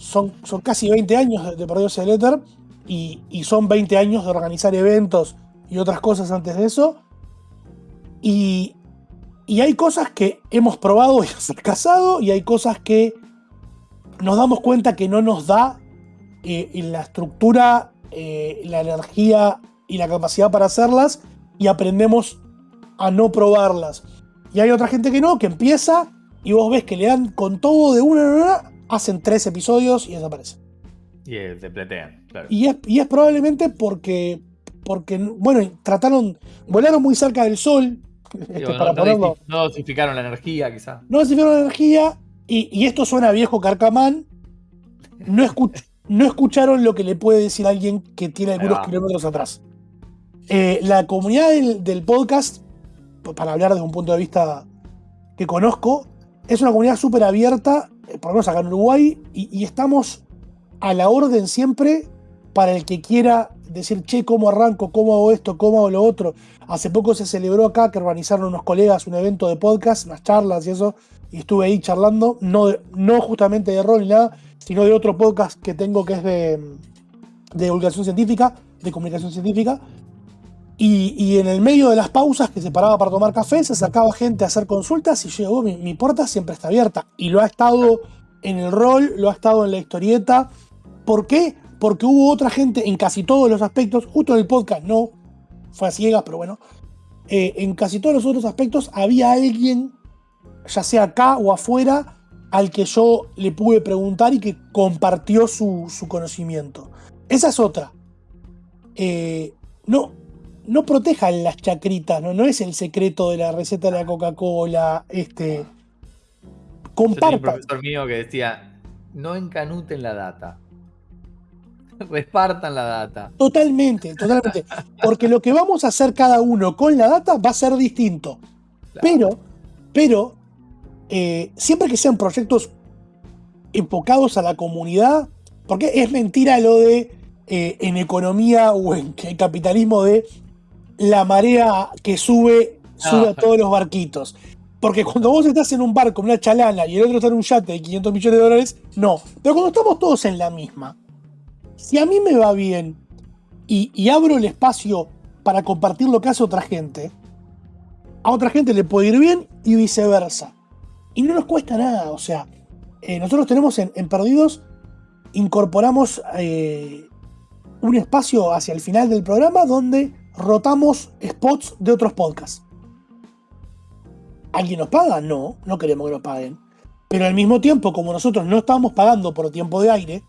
son, son casi 20 años de Perdidos el Éter y, y, son 20 años de organizar eventos y otras cosas antes de eso. Y, y hay cosas que hemos probado y ha casado y hay cosas que nos damos cuenta que no nos da eh, la estructura, eh, la energía y la capacidad para hacerlas y aprendemos a no probarlas. Y hay otra gente que no, que empieza y vos ves que le dan con todo de una hacen tres episodios y desaparecen. Y se pletean, claro. Y es, y es probablemente porque, porque, bueno, trataron, volaron muy cerca del sol. este, Digo, para no, ponerlo. no dosificaron la energía, quizá. No dosificaron la energía y, y esto suena a viejo carcamán. No, escuch- no escucharon lo que le puede decir alguien que tiene algunos kilómetros atrás. Eh, la comunidad del, del podcast, para hablar desde un punto de vista que conozco, es una comunidad súper abierta, eh, por lo menos acá en Uruguay, y, y estamos a la orden siempre para el que quiera decir, che, ¿cómo arranco? ¿Cómo hago esto? ¿Cómo hago lo otro? Hace poco se celebró acá que organizaron unos colegas un evento de podcast, unas charlas y eso, y estuve ahí charlando, no, no justamente de rol ni nada, sino de otro podcast que tengo que es de, de divulgación científica, de comunicación científica. Y, en el medio de las pausas que se paraba para tomar café, se sacaba gente a hacer consultas y yo digo, "Oh, mi, mi puerta siempre está abierta. Y lo ha estado en el rol, lo ha estado en la historieta. ¿Por qué? Porque hubo otra gente en casi todos los aspectos, justo en el podcast no, fue a ciegas, pero bueno. eh, en casi todos los otros aspectos había alguien, ya sea acá o afuera, al que yo le pude preguntar y que compartió su, su conocimiento. Esa es otra. Eh, no, no protejan las chacritas, ¿no? no es el secreto de la receta de la Coca-Cola. Este, Yo tenía un compartan. profesor mío que decía, no encanuten la data. Repartan la data. Totalmente, totalmente. Porque lo que vamos a hacer cada uno con la data va a ser distinto. Claro. Pero, pero, eh, siempre que sean proyectos enfocados a la comunidad, porque es mentira lo de eh, en economía o en capitalismo de la marea que sube, sube a No. todos los barquitos. Porque cuando vos estás en un barco, en una chalana, y el otro está en un yate de 500 millones de dólares, no. Pero cuando estamos todos en la misma, si a mí me va bien y, y abro el espacio para compartir lo que hace otra gente, a otra gente le puede ir bien y viceversa. Y no nos cuesta nada, o sea, eh, nosotros tenemos en, en Perdidos, incorporamos eh, un espacio hacia el final del programa donde rotamos spots de otros podcasts. ¿Alguien nos paga? No, no queremos que nos paguen. Pero al mismo tiempo, como nosotros no estamos pagando por tiempo de aire,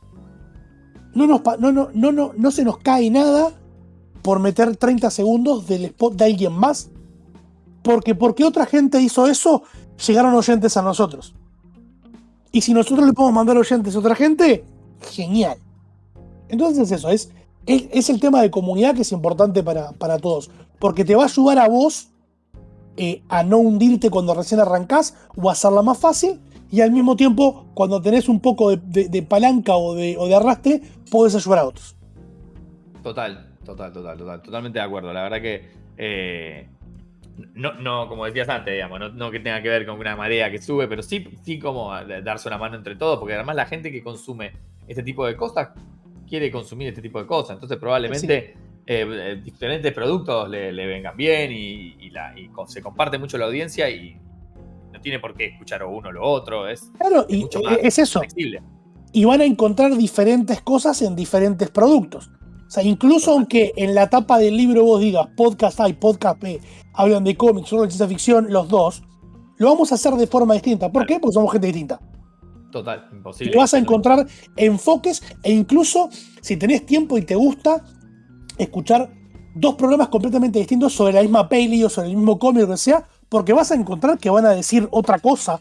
no, nos no, no, no, no, no se nos cae nada por meter 30 segundos del spot de alguien más. Porque porque otra gente hizo eso, llegaron oyentes a nosotros. Y si nosotros le podemos mandar oyentes a otra gente, genial. Entonces eso, es, es, el tema de comunidad que es importante para, para todos. Porque te va a ayudar a vos eh, a no hundirte cuando recién arrancás o a hacerla más fácil. Y al mismo tiempo, cuando tenés un poco de, palanca o de, arrastre, podés ayudar a otros. Total, total, total, total. Totalmente de acuerdo. La verdad que. eh, no, no, como decías antes, digamos, no, no que tenga que ver con una marea que sube, pero sí, sí como darse una mano entre todos, porque además la gente que consume este tipo de cosas quiere consumir este tipo de cosas. Entonces, probablemente eh, eh, diferentes productos le, le vengan bien y, y la- y con- se comparte mucho la audiencia y no tiene por qué escuchar o uno o lo otro. Es Claro, y mucho eh, más es eso. flexible. y van a encontrar diferentes cosas en diferentes productos. O sea, incluso aunque en la tapa del libro vos digas podcast A y podcast B, hablan de cómics, solo de ciencia ficción, los dos, lo vamos a hacer de forma distinta. ¿Por qué? Porque somos gente distinta. Total, imposible. Y vas a encontrar enfoques e incluso si tenés tiempo y te gusta escuchar dos programas completamente distintos sobre la misma peli o sobre el mismo cómic o lo que sea, porque vas a encontrar que van a decir otra cosa.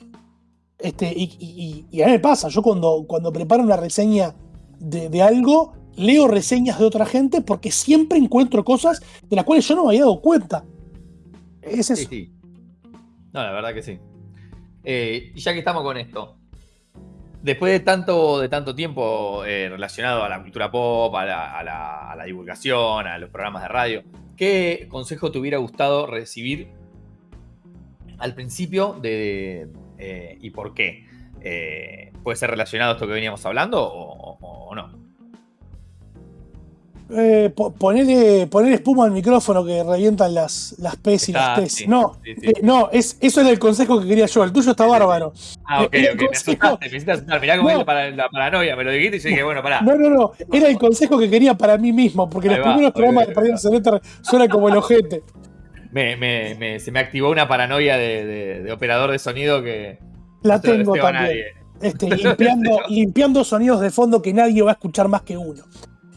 Este, y, y- y- y a mí me pasa, yo cuando, cuando preparo una reseña de, de algo, leo reseñas de otra gente porque siempre encuentro cosas de las cuales yo no me había dado cuenta. Es Sí, eso. sí. No, la verdad que sí. Eh, y ya que estamos con esto, después de tanto, de tanto tiempo eh, relacionado a la cultura pop, a la, a la- a la divulgación, a los programas de radio, ¿qué consejo te hubiera gustado recibir al principio de, eh, y por qué? Eh, ¿Puede ser relacionado a esto que veníamos hablando o, no? Eh, po- ponele, ponele espuma al micrófono que revientan las, las P's y las T's. sí, no, sí, sí. eh, no es, eso era el consejo que quería yo. El tuyo está bárbaro. Ah, ok, el ok, me asustaste, me hiciste asustar. Mirá cómo No. es la, para- la paranoia, me lo dijiste y yo dije, bueno, pará. No, no, no. Era el consejo que quería para mí mismo, porque Ahí los va, primeros programas de. Celular suenan como el ojete. Me, me- me- se me activó una paranoia de, de- de operador de sonido que La no tengo también. Este, limpiando, limpiando sonidos de fondo que nadie va a escuchar más que uno.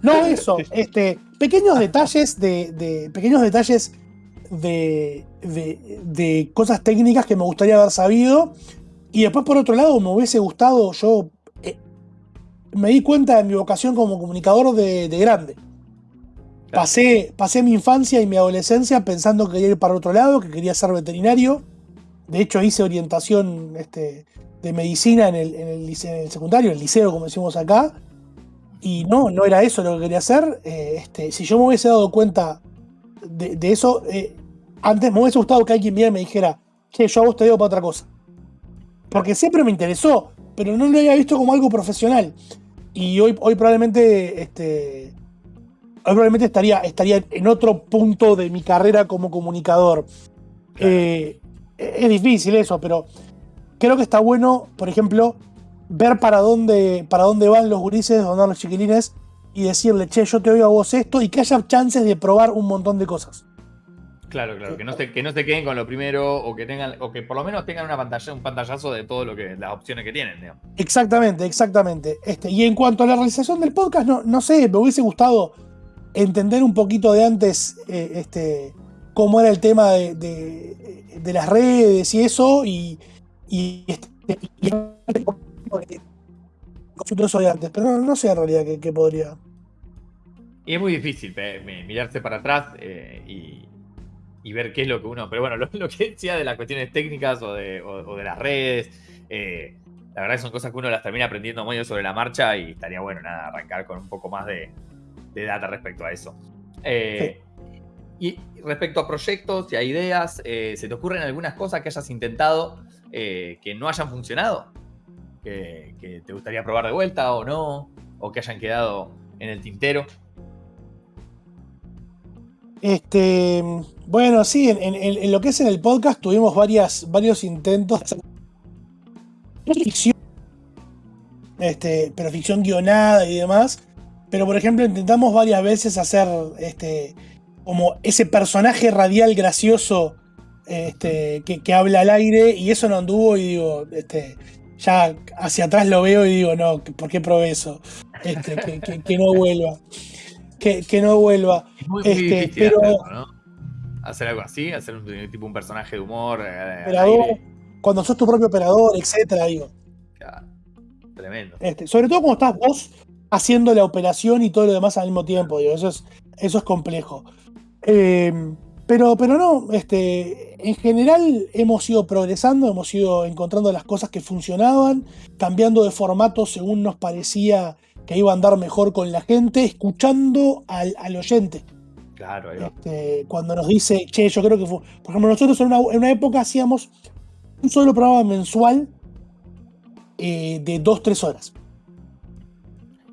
No eso, este, pequeños detalles de, pequeños detalles de, de, cosas técnicas que me gustaría haber sabido. Y después, por otro lado, me hubiese gustado, yo eh, me di cuenta de mi vocación como comunicador de, grande. Pasé, pasé mi infancia y mi adolescencia pensando que quería ir para otro lado, que quería ser veterinario. De hecho, hice orientación este, de medicina en el, en el, secundario, en el liceo, como decimos acá. Y no, no era eso lo que quería hacer. Eh, este, si yo me hubiese dado cuenta de, eso, eh, antes me hubiese gustado que alguien viera y me dijera, que yo a vos te digo para otra cosa. Porque siempre me interesó, pero no lo había visto como algo profesional. Y hoy, hoy probablemente este, probablemente estaría, estaría en otro punto de mi carrera como comunicador. Eh, es difícil eso, pero creo que está bueno, por ejemplo, ver para dónde, para dónde van los gurises, dónde van los chiquilines, y decirle, che, yo te oigo a vos esto, y que haya chances de probar un montón de cosas. Claro, claro, que no se, que no se queden con lo primero, o que tengan, o que por lo menos tengan una pantalla, un pantallazo de todo lo que, las opciones que tienen, Exactamente, exactamente. Este, y en cuanto a la realización del podcast, no, no sé, me hubiese gustado entender un poquito de antes eh, este, cómo era el tema de, las redes y eso, y, y, este, eso de antes, pero no, sé en realidad qué, podría. Y es muy difícil mirarse para atrás eh, y, ver qué es lo que uno. Pero bueno, lo, que decía de las cuestiones técnicas o de, las redes, eh, la verdad que son cosas que uno las termina aprendiendo muy sobre la marcha y estaría bueno nada, arrancar con un poco más de, de data respecto a eso. Eh, y respecto a proyectos y a ideas, ¿se te ocurren algunas cosas que hayas intentado que no hayan funcionado? Que, te gustaría probar de vuelta o no? ¿O que hayan quedado en el tintero? Este, bueno, sí, en, lo que es en el podcast tuvimos varias, varios intentos de ficción, este, pero ficción guionada y demás. Pero por ejemplo, intentamos varias veces hacer este, como ese personaje radial gracioso este, que, habla al aire y eso no anduvo y digo, este, ya hacia atrás lo veo y digo, no, ¿por qué probé eso? Este, que, no vuelva. Que, no vuelva. este, pero, Hacer algo así, hacer un tipo un personaje de humor. Eh, cuando sos tu propio operador, etcétera, digo. tremendo. Este, sobre todo cuando estás vos haciendo la operación y todo lo demás al mismo tiempo. Digo, eso, es, eso es complejo. Em, pero, pero no, este, en general hemos ido progresando, hemos ido encontrando las cosas que funcionaban, cambiando de formato según nos parecía que iba a andar mejor con la gente, escuchando al, oyente. Claro, este, cuando nos dice, che, yo creo que fue. Por ejemplo, nosotros en una, época hacíamos un solo programa mensual eh, de 2-3 horas.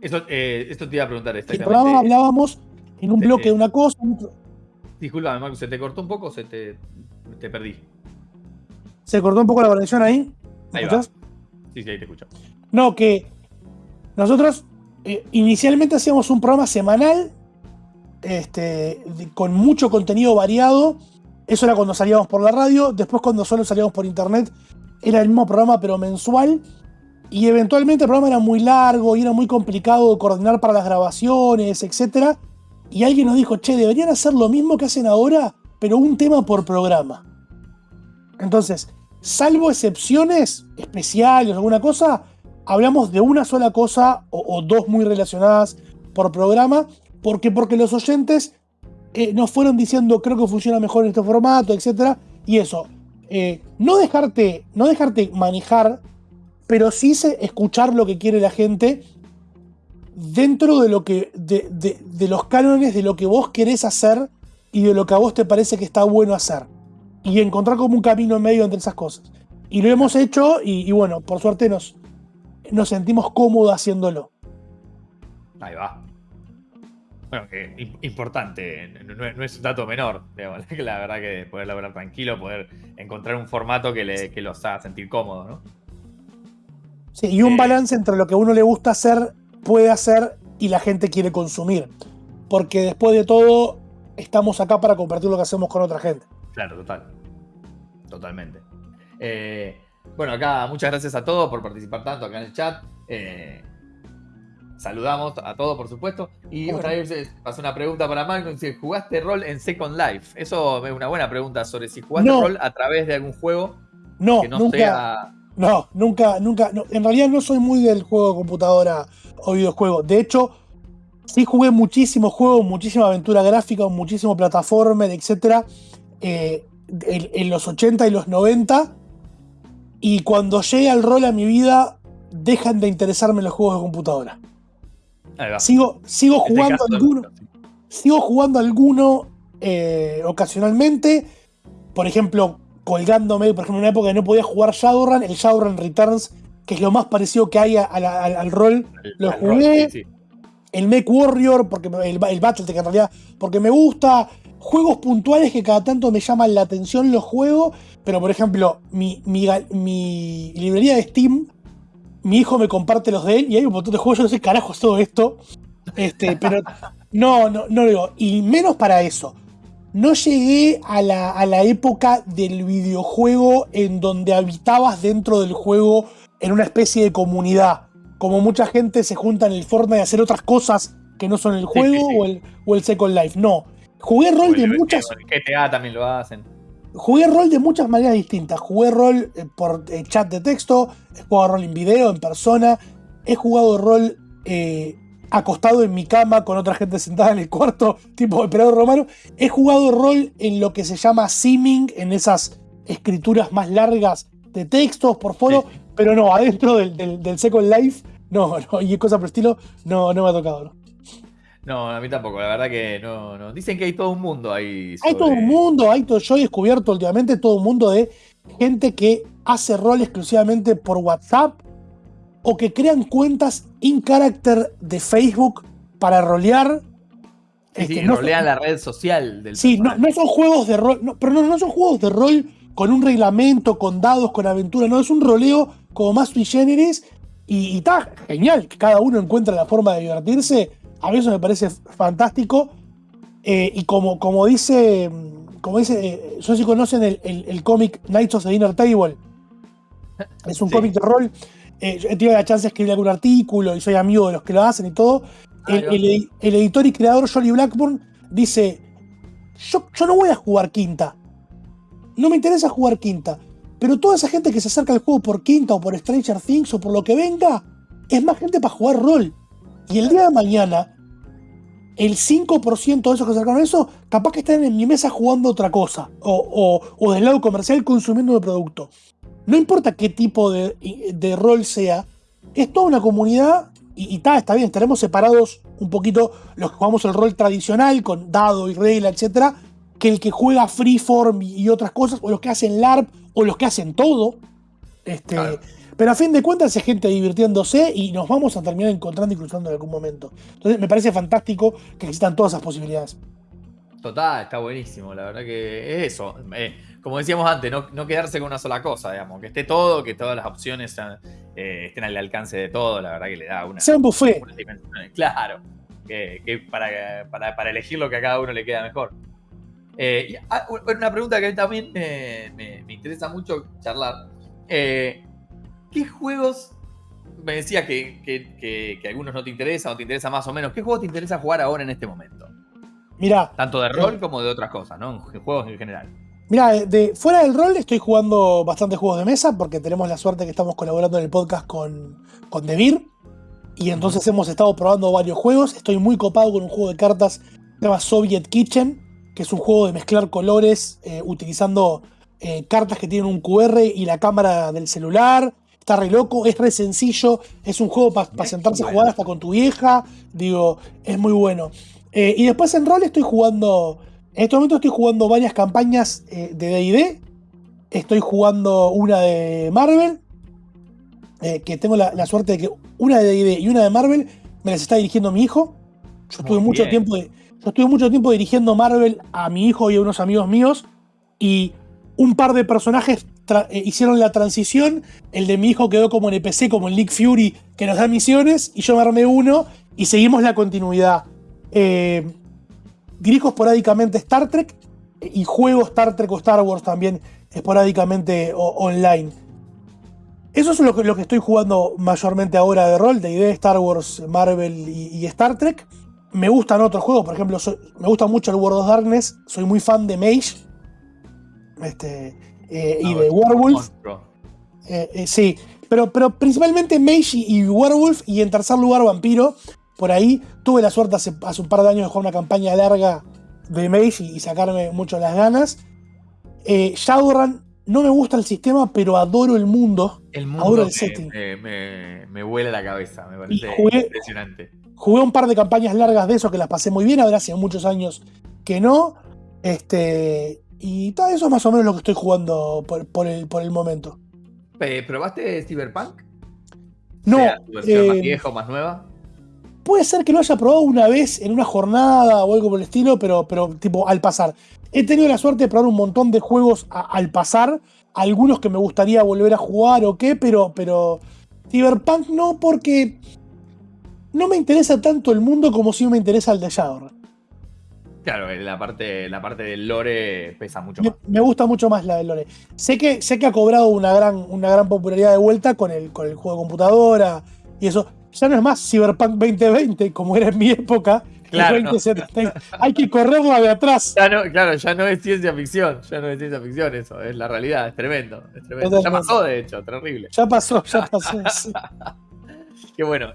Eh, esto, te iba a preguntar. El programa hablábamos en un bloque de una cosa. Disculpa, Marcos, ¿se te cortó un poco se te, te, perdí? ¿Se cortó un poco la conexión ahí? ¿Me escuchas? Sí, sí, ahí te escucho. No, que nosotros eh, inicialmente hacíamos un programa semanal este, con mucho contenido variado. Eso era cuando salíamos por la radio. Después, cuando solo salíamos por internet, era el mismo programa, pero mensual. Y eventualmente el programa era muy largo y era muy complicado coordinar para las grabaciones, etc. Y alguien nos dijo, che, deberían hacer lo mismo que hacen ahora, pero un tema por programa. Entonces, salvo excepciones especiales alguna cosa, hablamos de una sola cosa o, dos muy relacionadas por programa, porque, porque los oyentes eh, nos fueron diciendo, creo que funciona mejor en este formato, etc. Y eso, eh, no, dejarte, no dejarte manejar pero sí escuchar lo que quiere la gente dentro de lo que. De, los cánones de lo que vos querés hacer y de lo que a vos te parece que está bueno hacer. Y encontrar como un camino en medio entre esas cosas. Y lo hemos hecho y, bueno, por suerte nos, nos sentimos cómodos haciéndolo. Ahí va. Bueno, que importante, no, es un dato menor. La verdad que poder laburar tranquilo, poder encontrar un formato que, le, que los haga sentir cómodos, ¿no? Sí, y un balance entre lo que a uno le gusta hacer, puede hacer y la gente quiere consumir. Porque después de todo, estamos acá para compartir lo que hacemos con otra gente. Claro, total. Totalmente. Eh, bueno, acá muchas gracias a todos por participar tanto acá en el chat. Eh, saludamos a todos, por supuesto. Y Bueno. vez pasó una pregunta para Magnus, si jugaste rol en Second Life. Eso es una buena pregunta sobre si jugaste No. rol a través de algún juego No, que no nunca. sea... No, nunca, nunca. no. En realidad no soy muy del juego de computadora o videojuego. De hecho, sí jugué muchísimos juegos, muchísima aventura gráfica, muchísimo plataformer, etc. eh, en, en los 80 y los 90. Y cuando llega el rol a mi vida, dejan de interesarme los juegos de computadora. Sigo, sigo Este jugando caso, alguno. Sigo jugando alguno eh, ocasionalmente. Por ejemplo, colgándome, por ejemplo, en una época que no podía jugar Shadowrun, el Shadowrun Returns, que es lo más parecido que hay a- a la- al, al rol. El- lo rol, jugué. sí, sí. El Mech Warrior, porque el, el Battletech en realidad, porque me gusta. Juegos puntuales que cada tanto me llaman la atención los juegos. Pero por ejemplo, mi, mi, mi librería de Steam, mi hijo me comparte los de él y hay un montón de juegos. Yo no sé carajo es todo esto. Este, pero no, no, no digo. Y menos para eso. No llegué a la, a la época del videojuego en donde habitabas dentro del juego en una especie de comunidad. Como mucha gente se junta en el Fortnite a hacer otras cosas que no son el juego sí, sí. O, el, o el Second Life. No. Jugué rol de muchas. el GTA también lo hacen. Jugué rol de muchas maneras distintas. Jugué rol eh, por eh, chat de texto, he jugado rol en video, en persona, he jugado rol eh, acostado en mi cama con otra gente sentada en el cuarto, tipo operador romano. He jugado rol en lo que se llama simming, en esas escrituras más largas de textos por foro, sí. Pero no, adentro del, del- del Second Life, no, no, y cosas por el estilo, no, no me ha tocado. ¿no? No, a mí tampoco, la verdad que no, no. Dicen que hay todo un mundo ahí. Hay todo un mundo, hay todo, yo he descubierto últimamente todo un mundo de gente que hace rol exclusivamente por WhatsApp o que crean cuentas in character de Facebook para rolear. Sí, sí, Este, no, rolean la red social del sí, no, no son juegos de rol, no, pero no, no son juegos de rol con un reglamento, con dados, con aventura, no, es un roleo como más sui generis y, y está genial que cada uno encuentre la forma de divertirse. A mí eso me parece fantástico. Eh, y como, como dice, mm, como dice, eh, no sé si conocen el, el- el cómic Knights of the Dinner Table. Es un Sí. cómic de rol. Eh, yo he tenido la chance de escribir algún artículo y soy amigo de los que lo hacen y todo. Ah, el editor y creador Jolly Blackburn dice: yo, yo no voy a jugar quinta. No me interesa jugar quinta. Pero toda esa gente que se acerca al juego por quinta o por Stranger Things o por lo que venga, es más gente para jugar rol. Y el día de mañana, el 5% de esos que se acercaron a eso, capaz que están en mi mesa jugando otra cosa. O, o- del lado comercial consumiendo el producto. No importa qué tipo de, de rol sea, es toda una comunidad y, y está bien, estaremos separados un poquito los que jugamos el rol tradicional con dado y regla, etcétera, que el que juega freeform y otras cosas, o los que hacen LARP, o los que hacen todo. Este, Claro. Pero a fin de cuentas es gente divirtiéndose y nos vamos a terminar encontrando y cruzando en algún momento. Entonces me parece fantástico que existan todas esas posibilidades. Total, está buenísimo. La verdad que es eso. Eh, como decíamos antes, no, no quedarse con una sola cosa, digamos. Que esté todo, que todas las opciones eh, estén al alcance de todo. La verdad que le da una. Sea un buffet. Claro. Que, que para, para, para elegir lo que a cada uno le queda mejor. Eh, y, ah, una pregunta que a mí también me, me, me interesa mucho charlar. Eh, ¿Qué juegos me decías que, que, que, que, algunos no te interesan o te interesa más o menos? ¿Qué juegos te interesa jugar ahora en este momento? Mira. Tanto de rol como de otras cosas, ¿no? En juegos en general. Mira, de, fuera del rol estoy jugando bastantes juegos de mesa porque tenemos la suerte que estamos colaborando en el podcast con, con Devir. Y entonces hemos estado probando varios juegos. Estoy muy copado con un juego de cartas que se llama Soviet Kitchen, que es un juego de mezclar colores eh, utilizando eh, cartas que tienen un QR y la cámara del celular. Está re loco, es re sencillo. Es un juego para pa sentarse a jugar hasta con tu vieja. Digo, es muy bueno. Eh, y después en rol estoy jugando. En este momento estoy jugando varias campañas de DD. Estoy jugando una de Marvel. Que tengo la, la, suerte de que una de DD y una de Marvel me las está dirigiendo mi hijo. Yo estuve, mucho tiempo, yo estuve mucho tiempo dirigiendo Marvel a mi hijo y a unos amigos míos. Y un par de personajes eh, hicieron la transición. El de mi hijo quedó como NPC, como en League Fury, que nos da misiones. Y yo me armé uno y seguimos la continuidad. Eh, dirijo esporádicamente Star Trek y juego Star Trek o Star Wars también esporádicamente online. Eso es lo que, lo que estoy jugando mayormente ahora de rol, de idea Star Wars, Marvel y, Star Trek. Me gustan otros juegos, por ejemplo, me gusta mucho el World of Darkness, soy muy fan de Mage este, eh, y de Werewolf. Eh, eh, sí, pero, pero principalmente Mage y, Werewolf, y en tercer lugar Vampiro. Por ahí tuve la suerte hace, un par de años de jugar una campaña larga de Mage y, sacarme mucho las ganas. Shadowrun no me gusta el sistema, pero adoro el mundo. El mundo adoro el setting. Me, me, vuela la cabeza, me parece impresionante. Jugué un par de campañas largas de eso que las pasé muy bien, ahora hace muchos años que no. Este, y todo eso es más o menos lo que estoy jugando por, el, por el momento. ¿Probaste Cyberpunk? No. ¿Tu versión más eh, vieja o más nueva? Puede ser que lo haya probado una vez en una jornada o algo por el estilo, pero, pero tipo al pasar. He tenido la suerte de probar un montón de juegos al pasar, algunos que me gustaría volver a jugar o qué, pero, pero Cyberpunk no, porque no me interesa tanto el mundo como si me interesa el de Shadowrun. Claro, la parte, la parte del lore pesa mucho más. Me, gusta mucho más la del lore. Sé que, sé que ha cobrado una gran, una gran popularidad de vuelta con el, con el juego de computadora y eso. Ya no es más Cyberpunk 2020 como era en mi época, Claro. Hay que correrla de atrás. claro, ya no es ciencia ficción. Ya no es ciencia ficción eso. Es la realidad. Es tremendo. Es tremendo. Ya pasó, de hecho. Terrible. Ya pasó, ya pasó. Qué bueno.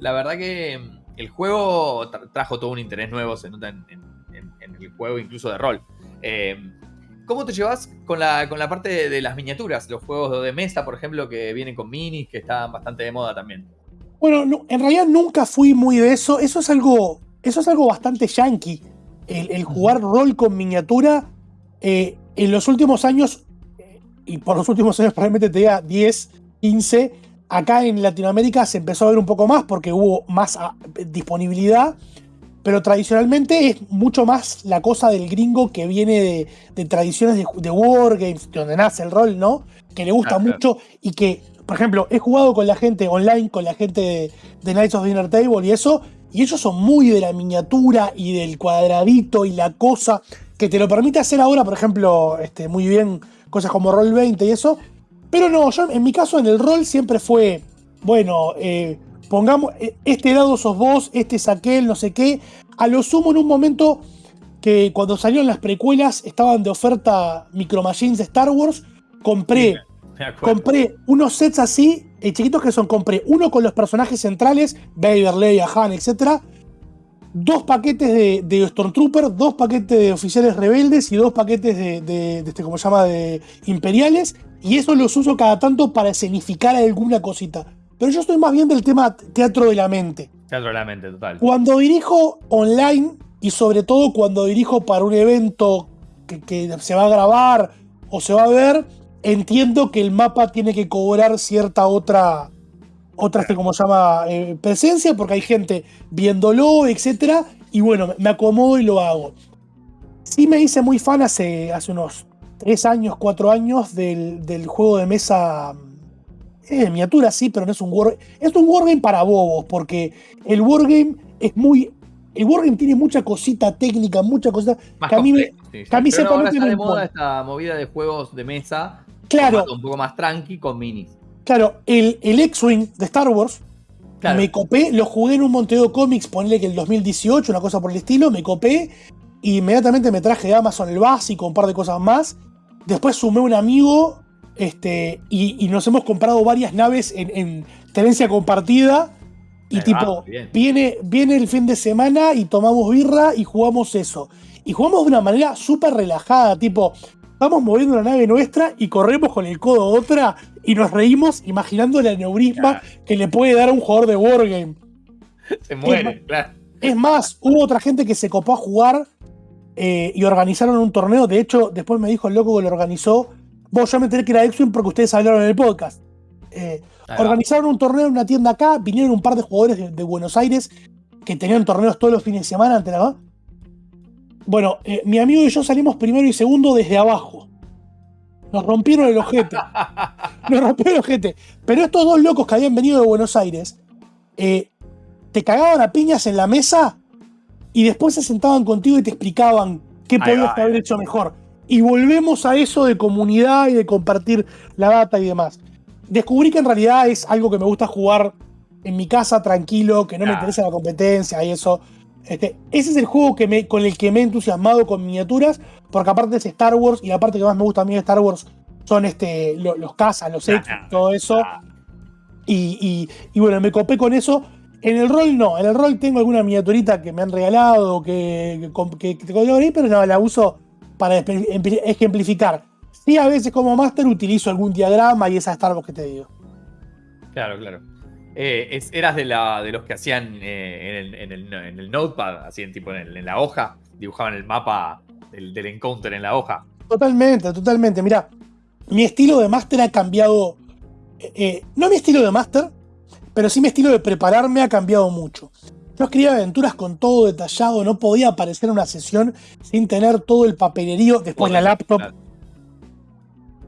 la verdad que el juego trajo todo un interés nuevo. Se nota en, el juego, incluso de rol. Eh, ¿Cómo te llevas con la, con la parte de, de, las miniaturas? Los juegos de mesa, por ejemplo, que vienen con minis, que están bastante de moda también. Bueno, en realidad nunca fui muy de eso. Eso es algo eso es algo bastante yankee. El, jugar rol con miniatura eh, en los últimos años, y por los últimos años probablemente te diga 10, 15, acá en Latinoamérica se empezó a ver un poco más porque hubo más ah, disponibilidad, pero tradicionalmente es mucho más la cosa del gringo que viene de, tradiciones de, de, wargames, donde nace el rol, ¿no? Que le gusta mucho y que, por ejemplo, he jugado con la gente online, con la gente de, de Knights of Dinner Table y eso, y ellos son muy de la miniatura y del cuadradito y la cosa que te lo permite hacer ahora, por ejemplo, este, muy bien cosas como Roll 20 y eso. Pero no, yo en mi caso en el rol siempre fue, bueno, eh, pongamos, eh, este lado sos vos, este es aquel, no sé qué. A lo sumo en un momento que cuando salieron las precuelas estaban de oferta Micro Machines de Star Wars, compré, compré unos sets así eh, chiquitos que son, compré uno con los personajes centrales, Vader, Leia, Han, etc. Dos paquetes de, de Stormtrooper, dos paquetes de oficiales rebeldes y dos paquetes de, este, ¿cómo se llama?, de imperiales. Y eso los uso cada tanto para escenificar alguna cosita. Pero yo estoy más bien del tema teatro de la mente. Teatro de la mente, total. Cuando dirijo online y sobre todo cuando dirijo para un evento que, que se va a grabar o se va a ver, entiendo que el mapa tiene que cobrar cierta otra, otra, este, como se llama, eh, presencia, porque hay gente viéndolo, etc. Y bueno, me acomodo y lo hago. Sí me hice muy fan hace, hace unos 3 años, 4 años del, juego de mesa eh, miniatura, sí, pero no es un wargame. Es un wargame para bobos, porque el wargame es muy... El wargame tiene mucha cosita técnica, mucha cosita que a mí, me, de moda esta movida de juegos de mesa Claro. Un poco más tranqui con minis. Claro, el, el X-Wing de Star Wars, me copé, lo jugué en un Monteo Comics, ponle que el 2018, una cosa por el estilo, me copé. E inmediatamente me traje de Amazon el básico, un par de cosas más. Después sumé un amigo este, y, nos hemos comprado varias naves en, tenencia compartida. Y tipo, viene, viene el fin de semana y tomamos birra y jugamos eso. Y jugamos de una manera súper relajada, tipo, Vamos moviendo la nave nuestra y corremos con el codo otra y nos reímos imaginando el aneurisma que le puede dar a un jugador de Wargame. Se muere, claro. Es más, hubo otra gente que se copó a jugar eh, y organizaron un torneo. De hecho, después me dijo el loco que lo organizó. Vos, yo me enteré que era X-Wing porque ustedes hablaron en el podcast. Eh, organizaron un torneo en una tienda acá. Vinieron un par de jugadores de, Buenos Aires que tenían torneos todos los fines de semana. ante la bueno, eh, mi amigo y yo salimos primero y segundo desde abajo. Nos rompieron el ojete. Nos rompieron el ojete. Pero estos dos locos que habían venido de Buenos Aires, eh, te cagaban a piñas en la mesa y después se sentaban contigo y te explicaban qué podías haber hecho mejor. Y volvemos a eso de comunidad y de compartir la data y demás. descubrí que en realidad es algo que me gusta jugar en mi casa tranquilo, que no me interesa la competencia y eso. Este, ese es el juego que me, con el que me he entusiasmado con miniaturas, porque aparte es Star Wars y la parte que más me gusta a mí de Star Wars son este, lo- los cazas, los X, todo eso. Ah, Y, y- y bueno, me copé con eso. En el rol no, en el rol tengo alguna miniaturita que me han regalado, que, que, que, que pero no, la uso para ejemplificar. Sí, a veces como máster utilizo algún diagrama y esa Star Wars que te digo. Claro, claro. Eh, es- eras de, la, de los que hacían eh, en, el, en el- en el notepad, hacían tipo en, el- en la hoja, dibujaban el mapa del, del encounter en la hoja. Totalmente, totalmente. Mira, mi estilo de máster ha cambiado. eh, eh, no mi estilo de máster, pero sí mi estilo de prepararme ha cambiado mucho. Yo escribía aventuras con todo detallado, no podía aparecer en una sesión sin tener todo el papelerío, después la laptop.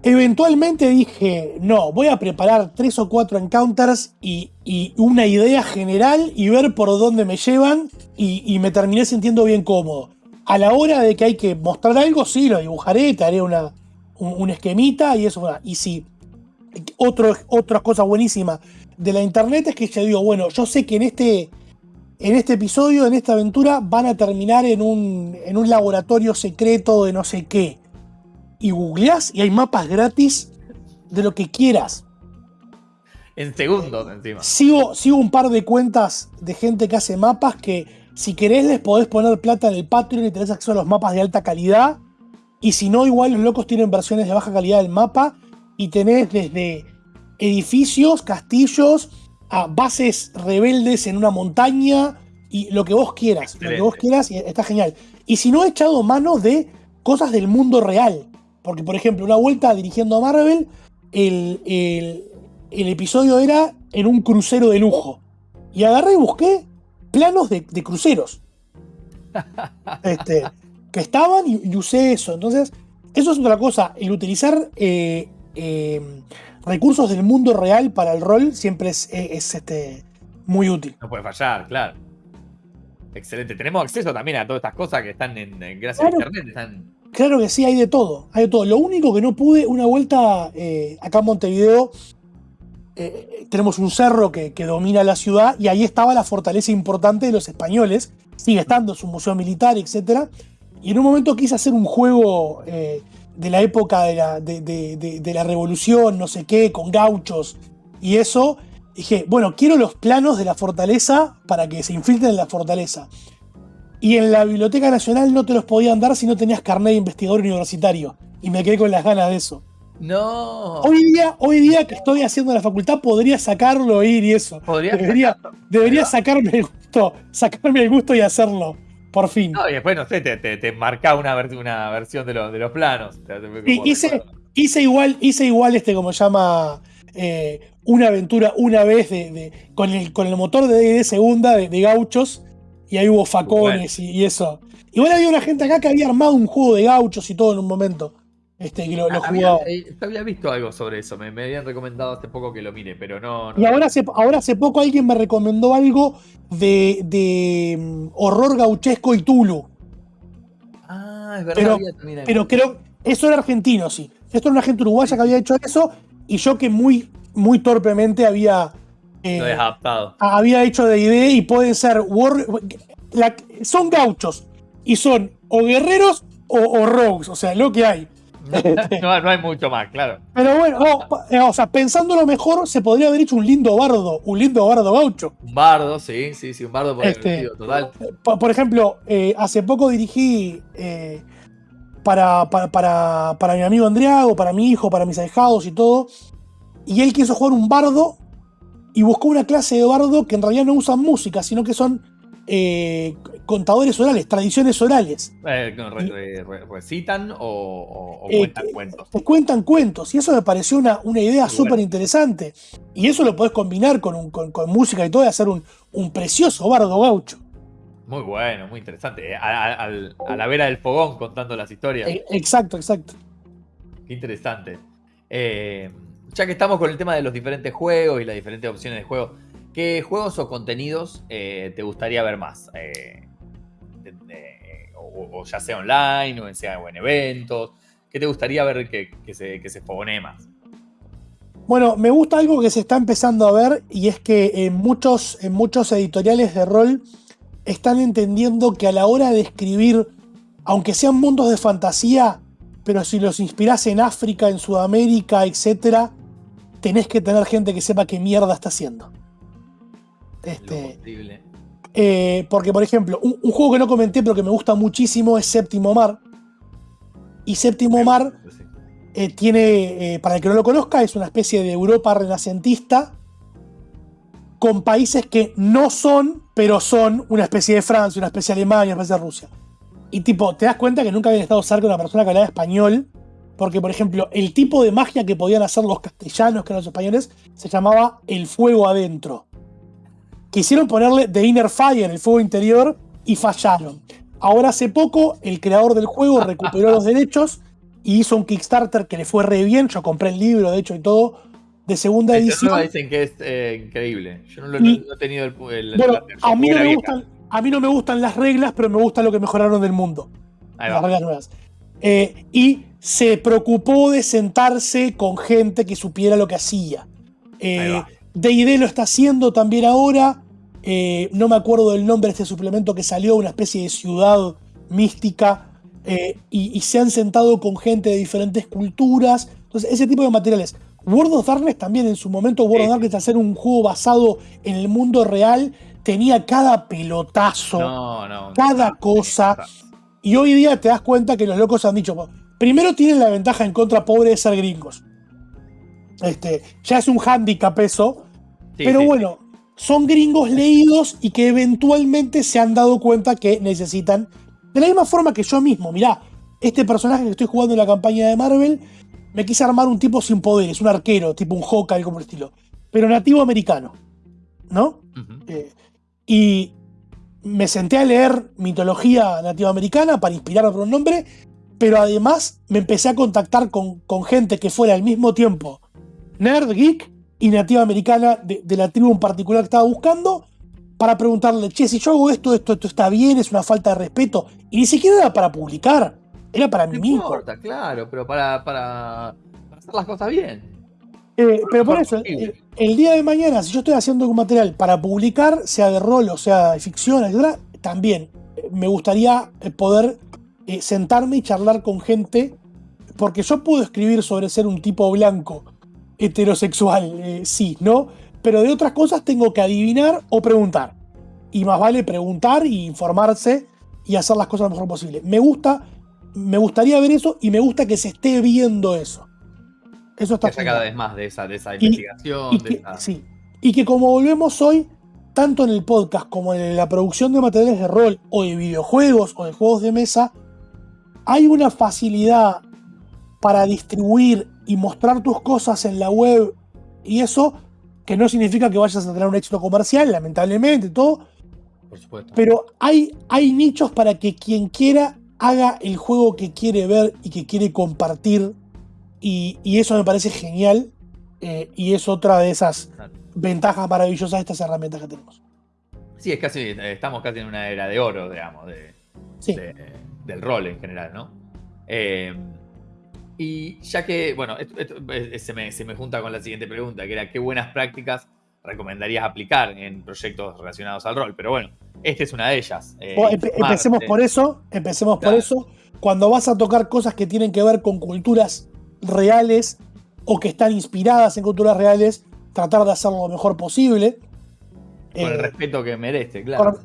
Eventualmente dije, no, voy a preparar tres o cuatro encounters y, y una idea general y ver por dónde me llevan y, y me terminé sintiendo bien cómodo. A la hora de que hay que mostrar algo, sí, lo dibujaré, te haré una, un, un esquemita y eso. Y sí, otro, otra cosa buenísima de la internet es que yo digo, bueno, yo sé que en este, en este episodio, en esta aventura, van a terminar en un, en un laboratorio secreto de no sé qué y googleás y hay mapas gratis de lo que quieras. En segundos encima. Sigo, sigo un par de cuentas de gente que hace mapas que si querés les podés poner plata en el Patreon y tenés acceso a los mapas de alta calidad. Y si no, igual los locos tienen versiones de baja calidad del mapa y tenés desde edificios, castillos, a bases rebeldes en una montaña y lo que vos quieras. Lo que vos quieras y está genial. Y si no, he echado mano de cosas del mundo real. Porque, por ejemplo, una vuelta dirigiendo a Marvel, el, el- el episodio era en un crucero de lujo. Y agarré y busqué planos de, de cruceros. Este, que estaban y, y usé eso. Entonces, eso es otra cosa. El utilizar eh, eh, recursos del mundo real para el rol siempre es, es- es, este, muy útil. No puede fallar, claro. Excelente. Tenemos acceso también a todas estas cosas que están en, en- gracias Claro. a internet. Están... Claro que sí, hay de todo. Hay de todo. Lo único que no pude, una vuelta eh, acá en Montevideo, eh, tenemos un cerro que, que domina la ciudad y ahí estaba la fortaleza importante de los españoles. Sigue estando, es un museo militar, etc. Y en un momento quise hacer un juego eh, de la época de la, de- de- de- de la revolución, no sé qué, con gauchos y eso. Dije, bueno, quiero los planos de la fortaleza para que se infiltren en la fortaleza. Y en la Biblioteca Nacional no te los podían dar si no tenías carnet de investigador universitario. Y me quedé con las ganas de eso. No. Hoy día, hoy día que estoy haciendo la facultad, podría sacarlo, ir y eso. Podría Debería, debería sacarme el gusto, sacarme el gusto y hacerlo. Por fin. No, y después, no sé, te, te, te marca una, una versión de, los de los planos. Como hice, hice igual, hice igual este, como se llama, eh, una aventura una vez de, de- con, el, con el motor de D&D segunda de, de gauchos. Y ahí hubo facones y, y eso. Igual había una gente acá que había armado un juego de gauchos y todo en un momento. Este, lo, lo Ah, había, eh, había visto algo sobre eso. Me, me habían recomendado hace poco que lo mire, pero no. no. Y ahora hace, ahora hace poco alguien me recomendó algo de, de mm, horror gauchesco y Tulu. Ah, es verdad. Pero- había algo. Pero creo, eso era argentino, sí. Esto era una gente uruguaya que había hecho eso y yo que muy, muy torpemente había, eh, Lo adaptado. había hecho de idea y pueden ser war- la- son gauchos y son o guerreros o, o rogues, o sea, lo que hay. no, no hay mucho más, claro. Pero bueno, no, eh, o sea, pensándolo mejor, se podría haber hecho un lindo bardo, un lindo bardo gaucho. Un bardo, sí, sí, sí, un bardo por Este- divertido, total. Por, por ejemplo, eh, hace poco dirigí eh, para, para, para, para mi amigo Andriago, para mi hijo, para mis ahijados y todo. Y él quiso jugar un bardo y buscó una clase de bardo que en realidad no usan música, sino que son eh, contadores orales, tradiciones orales. Eh, re- re- ¿Recitan o, o- o Eh, cuentan cuentos? Te cuentan cuentos y eso me pareció una, una idea súper bueno. interesante. Y eso lo podés combinar con, un- con, con música y todo y hacer un, un precioso bardo gaucho. Muy bueno, muy interesante. A, a- la vera del fogón contando las historias. Exacto, exacto. Qué interesante. Eh, ya que estamos con el tema de los diferentes juegos y las diferentes opciones de juego, ¿qué juegos o contenidos eh, te gustaría ver más? Eh, o, ya sea online o sea, en eventos. ¿Qué te gustaría ver que, se, que más? Bueno, me gusta algo que se está empezando a ver y es que en muchos, en muchos editoriales de rol están entendiendo que a la hora de escribir, aunque sean mundos de fantasía, pero si los inspirás en África, en Sudamérica, etc., tenés que tener gente que sepa qué mierda está haciendo. Este, eh, porque, por ejemplo, un, juego que no comenté, pero que me gusta muchísimo es Séptimo Mar. Y Séptimo Mar eh, tiene, eh, para el que no lo conozca, es una especie de Europa renacentista con países que no son, pero son una especie de Francia, una especie de Alemania, una especie de Rusia. Y tipo, te das cuenta que nunca había estado cerca de una persona que hablaba español, porque por ejemplo, el tipo de magia que podían hacer los castellanos, que eran los españoles, se llamaba el fuego adentro. Quisieron ponerle The Inner Fire, el fuego interior, y fallaron. Ahora hace poco, el creador del juego recuperó los derechos y hizo un Kickstarter que le fue re bien. Yo compré el libro, de hecho, y todo, de segunda edición. dicen que es eh, increíble. Yo no, lo, he tenido el. bueno, a, mí no me gustan, a mí no me gustan las reglas, pero me gusta lo que mejoraron del mundo. las reglas nuevas. Eh, y se preocupó de sentarse con gente que supiera lo que hacía. Eh, D&D lo está haciendo también ahora. Eh, no me acuerdo del nombre de este suplemento que salió, una especie de ciudad mística. Eh, y, se han sentado con gente de diferentes culturas. Entonces, ese tipo de materiales. World of Darkness también, en su momento, World of Darkness, hacer un juego basado en el mundo real, tenía cada pelotazo, cada cosa. Y hoy día te das cuenta que los locos han dicho, primero tienen la ventaja en contra pobre de ser gringos. Este, ya es un handicap eso. pero bueno, son gringos leídos y que eventualmente se han dado cuenta que necesitan. De la misma forma que yo mismo, mirá, este personaje que estoy jugando en la campaña de Marvel, me quise armar un tipo sin poderes, un arquero, tipo un Hawkeye, como el estilo, pero nativo americano, ¿no? Eh, y me senté a leer mitología nativa americana para inspirarme por un nombre, pero además me empecé a contactar con, con gente que fuera al mismo tiempo nerd, geek y nativa americana de, la tribu en particular que estaba buscando para preguntarle, che, si yo hago esto, esto, esto está bien, es una falta de respeto. Y ni siquiera era para publicar, era para mí mismo. importa, claro, pero para, para, hacer las cosas bien. Eh, pero por eso, el, día de mañana, si yo estoy haciendo un material para publicar, sea de rol o sea de ficción, etc., también eh, me gustaría eh, poder sentarme y charlar con gente, porque yo puedo escribir sobre ser un tipo blanco heterosexual, eh, sí, ¿no? Pero de otras cosas tengo que adivinar o preguntar. Y más vale preguntar y informarse y hacer las cosas lo mejor posible. Me gusta, me gustaría ver eso y me gusta que se esté viendo eso. Eso está que cada vez más de esa, de esa investigación. Sí. Y que como volvemos hoy, tanto en el podcast como en la producción de materiales de rol o de videojuegos o de juegos de mesa, hay una facilidad para distribuir y mostrar tus cosas en la web y eso, que no significa que vayas a tener un éxito comercial, lamentablemente, todo. Por supuesto. Pero hay, hay nichos para que quien quiera haga el juego que quiere ver y que quiere compartir. Y, eso me parece genial. Eh, y es otra de esas ventajas maravillosas de estas herramientas que tenemos. Sí, es casi, estamos casi en una era de oro, digamos, de, del rol en general, ¿no? Eh, y ya que, bueno, se, me, se, me, junta con la siguiente pregunta, que era qué buenas prácticas recomendarías aplicar en proyectos relacionados al rol. Pero bueno, esta es una de ellas. Eh, empecemos por eso, empecemos por eso. Cuando vas a tocar cosas que tienen que ver con culturas reales o que están inspiradas en culturas reales, tratar de hacerlo lo mejor posible. Con el eh, respeto que merece, claro.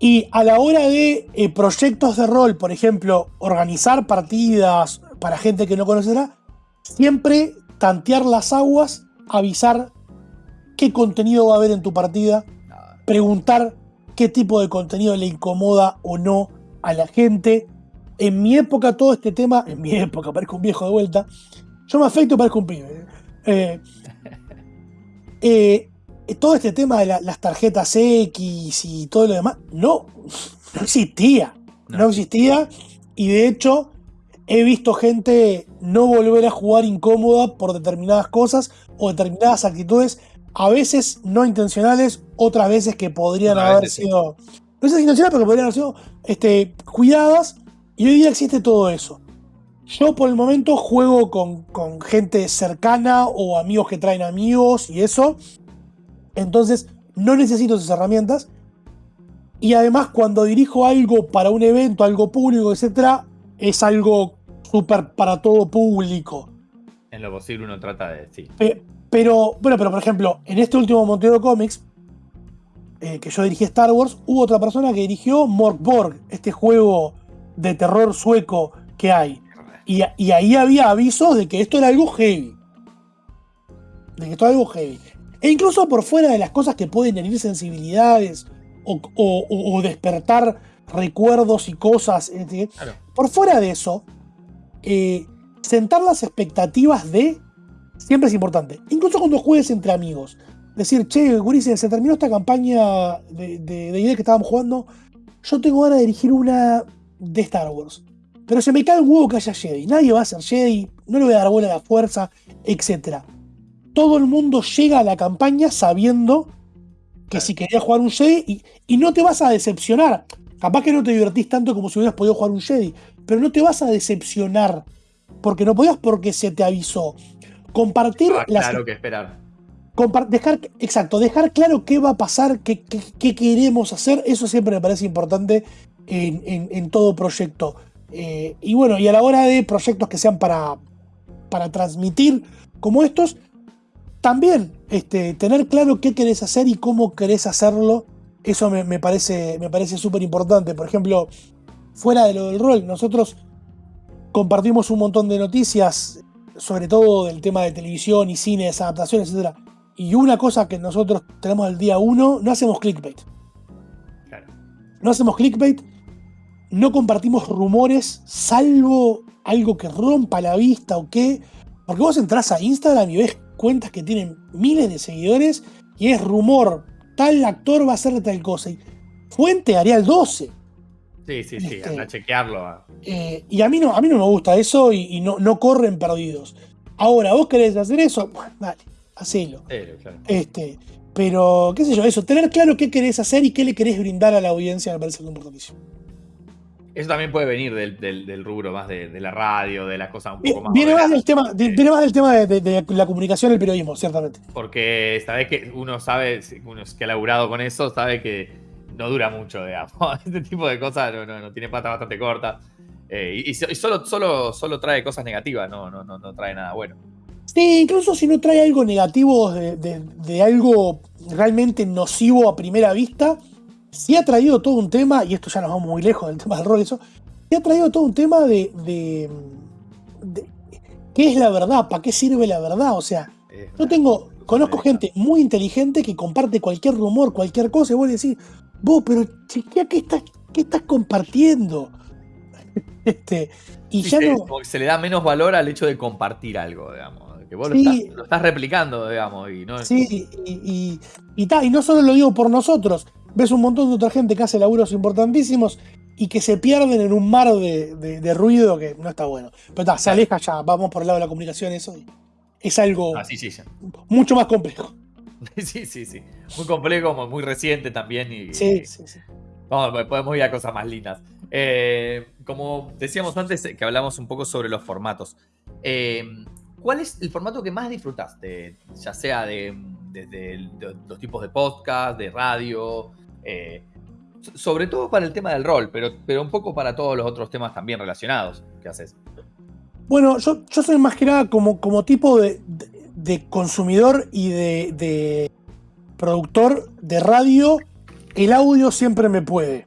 Y a la hora de eh, proyectos de rol, por ejemplo, organizar partidas para gente que no conocerá, siempre tantear las aguas, avisar qué contenido va a haber en tu partida, preguntar qué tipo de contenido le incomoda o no a la gente. En mi época todo este tema, en mi época parezco un viejo de vuelta, yo me afecto parezco un pibe. Eh, eh, todo este tema de las tarjetas X y todo lo demás, no, no existía. no existía. Y de hecho, he visto gente no volver a jugar incómoda por determinadas cosas o determinadas actitudes, a veces no intencionales, otras veces que podrían haber sido, no sé si intencionales, pero que podrían haber sido este, cuidadas, y hoy día existe todo eso. Yo por el momento juego con, con gente cercana o amigos que traen amigos y eso. Entonces no necesito esas herramientas. Y además cuando dirijo algo para un evento, algo público, etc., es algo súper para todo público. En lo posible uno trata de... Sí. pero, bueno, pero por ejemplo, en este último Montero Comics, eh, que yo dirigí Star Wars, hubo otra persona que dirigió Morkborg, este juego de terror sueco que hay. Y, y, ahí había avisos de que esto era algo heavy. De que esto era algo heavy. E incluso por fuera de las cosas que pueden herir sensibilidades o, despertar recuerdos y cosas. Eh, por fuera de eso, eh, sentar las expectativas de siempre es importante. Incluso cuando juegues entre amigos. Decir, che, Gurice, se terminó esta campaña de, de, idea que estábamos jugando. Yo tengo ganas de dirigir una de Star Wars. Pero se me cae un huevo que haya Jedi. Nadie va a ser Jedi, no le voy a dar bola a la fuerza, etc todo el mundo llega a la campaña sabiendo que si querías jugar un Jedi y, no te vas a decepcionar. Capaz que no te divertís tanto como si hubieras podido jugar un Jedi, pero no te vas a decepcionar porque no podías porque se te avisó. Compartir ah, Claro que esperar. dejar, exacto, dejar claro qué va a pasar, qué, queremos hacer, eso siempre me parece importante en, todo proyecto. Eh, y bueno, y a la hora de proyectos que sean para, para transmitir como estos, también este, tener claro qué querés hacer y cómo querés hacerlo, eso me, parece me parece súper importante. Por ejemplo, fuera de lo del rol, nosotros compartimos un montón de noticias, sobre todo del tema de televisión y cine, adaptaciones, etc. Y una cosa que nosotros tenemos el día uno, no hacemos clickbait. No hacemos clickbait, no compartimos rumores, salvo algo que rompa la vista o qué. Porque vos entras a Instagram y ves cuentas que tienen miles de seguidores y es rumor, tal actor va a hacer tal cosa. Y fuente Arial 12. Sí, sí, sí, este, a chequearlo. Eh, y a mí, no, a mí no me gusta eso y, no, no, corren perdidos. Ahora, vos querés hacer eso, bueno, dale, hacelo. Este, pero, qué sé yo, eso, tener claro qué querés hacer y qué le querés brindar a la audiencia me parece importantísimo. Eso también puede venir del, rubro más de, la radio, de las cosas un poco más. Viene más del tema, viene más del tema de, la comunicación y el periodismo, ciertamente. Porque sabes que uno sabe, uno que ha laburado con eso, sabe que no dura mucho, digamos. Este tipo de cosas no, tiene pata bastante corta. Eh, y, solo, solo, solo trae cosas negativas, no, no, no, trae nada bueno. Sí, incluso si no trae algo negativo de, algo realmente nocivo a primera vista, sí ha traído todo un tema, y esto ya nos vamos muy lejos del tema del rol, eso, sí ha traído todo un tema de, de, qué es la verdad, para qué sirve la verdad. O sea, yo tengo, conozco gente muy inteligente que comparte cualquier rumor, cualquier cosa, y vos decís, vos, pero chequea qué estás, qué estás compartiendo. este, y ya se, no. Se le da menos valor al hecho de compartir algo, digamos. Que vos lo, estás, replicando, digamos. Y no, sí, y, y, y no solo lo digo por nosotros ves un montón de otra gente que hace laburos importantísimos y que se pierden en un mar de, ruido que no está bueno. Pero está, se aleja ya, vamos por el lado de la comunicación, eso es algo ah, sí, sí, mucho más complejo. Sí, sí, sí. Muy complejo, muy reciente también. Y, sí, sí, sí. Vamos, podemos ir a cosas más lindas. Eh, como decíamos antes, que hablamos un poco sobre los formatos. Eh, ¿Cuál es el formato que más disfrutaste? Ya sea de, desde los tipos de podcast, de radio, eh, sobre todo para el tema del rol, pero, pero un poco para todos los otros temas también relacionados que haces. Bueno, yo, soy más que nada como, como tipo de, consumidor y de, productor de radio. El audio siempre me puede.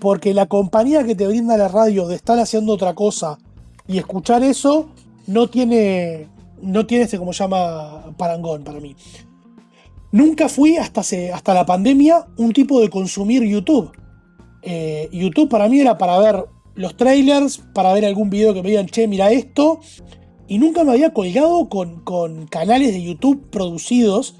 Porque la compañía que te brinda la radio de estar haciendo otra cosa y escuchar eso no tiene, no tiene ese como llama parangón para mí. Nunca fui hasta, hasta la pandemia un tipo de consumir YouTube. Eh, YouTube para mí era para ver los trailers, para ver algún video que me digan, che, mira esto. Y nunca me había colgado con, con canales de YouTube producidos.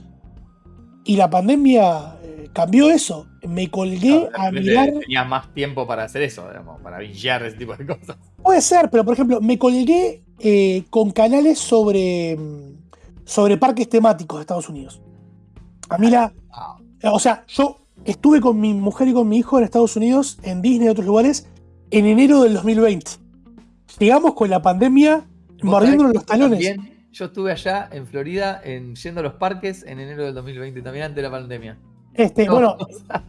Y la pandemia eh, cambió eso. Me colgué a mirar. Tenía más tiempo para hacer eso, digamos, para billar ese tipo de cosas. Puede ser, pero por ejemplo, me colgué eh, con canales sobre, sobre parques temáticos de Estados Unidos. A mí la. O sea, yo estuve con mi mujer y con mi hijo en Estados Unidos, en Disney y otros lugares, en enero del 2020. llegamos con la pandemia mordiéndonos los talones. También, yo estuve allá en Florida en, yendo a los parques en enero del 2020, también antes de la pandemia. Este, Bueno,